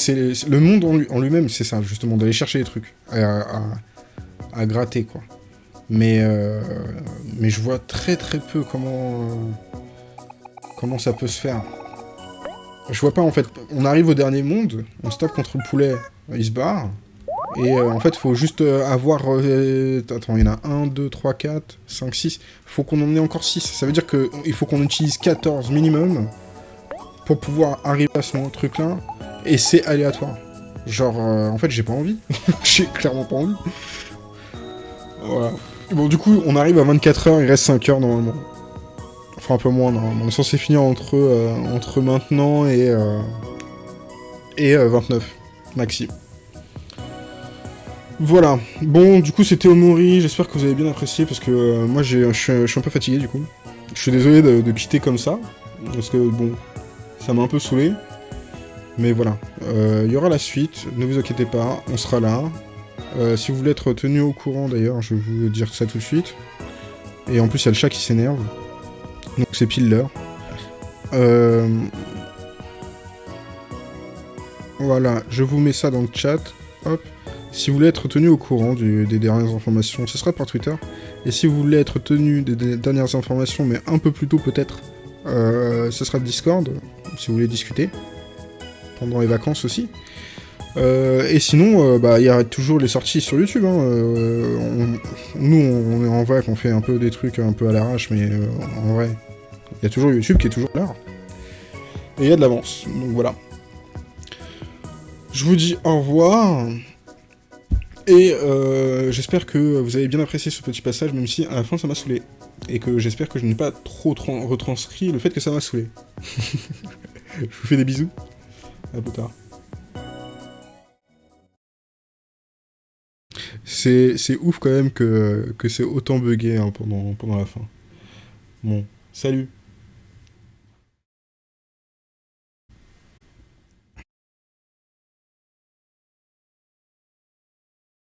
Le monde en lui-même, c'est ça, justement, d'aller chercher les trucs. À, à, gratter, quoi. Mais... Mais je vois très très peu comment... Comment ça peut se faire. Je vois pas, en fait. On arrive au dernier monde, on se tape contre le poulet, il se barre. Et euh, en fait, faut juste euh, avoir... Euh, attends, il y en a 1, 2, 3, 4, 5, 6. faut qu'on en ait encore 6. Ça veut dire qu'il faut qu'on utilise 14 minimum pour pouvoir arriver à ce truc-là. Et c'est aléatoire. Genre, en fait, j'ai pas envie. j'ai clairement pas envie. Voilà. Bon, du coup, on arrive à 24 heures, il reste 5 heures normalement. Enfin, un peu moins, non. On est censé finir entre, euh, entre maintenant et, euh, et 29, euh, maxi. Voilà. Bon, du coup, c'était Omori. J'espère que vous avez bien apprécié, parce que moi, je suis un peu fatigué, du coup. Je suis désolé de, quitter comme ça, parce que, bon, ça m'a un peu saoulé. Mais voilà. Il y aura la suite, ne vous inquiétez pas, on sera là. si vous voulez être tenu au courant, d'ailleurs, je vais vous dire ça tout de suite. Et en plus, il y a le chat qui s'énerve. Donc c'est pile l'heure. Euh, voilà, je vous mets ça dans le chat. Hop. Si vous voulez être tenu au courant des dernières informations, ce sera par Twitter. Et si vous voulez être tenu des, dernières informations, mais un peu plus tôt peut-être, euh, ce sera Discord, si vous voulez discuter. Pendant les vacances aussi. Euh, et sinon, euh, bah, il y a toujours les sorties sur YouTube. Hein. nous, on est en vac, on fait un peu des trucs un peu à l'arrache, mais en vrai, il y a toujours YouTube qui est toujours là. Et il y a de l'avance, donc voilà. Je vous dis au revoir. Et euh, j'espère que vous avez bien apprécié ce petit passage, même si à la fin ça m'a saoulé. Et que j'espère que je n'ai pas trop retranscrit le fait que ça m'a saoulé. je vous fais des bisous. À plus tard. C'est ouf quand même que, c'est autant bugué hein, pendant, pendant la fin. Bon, salut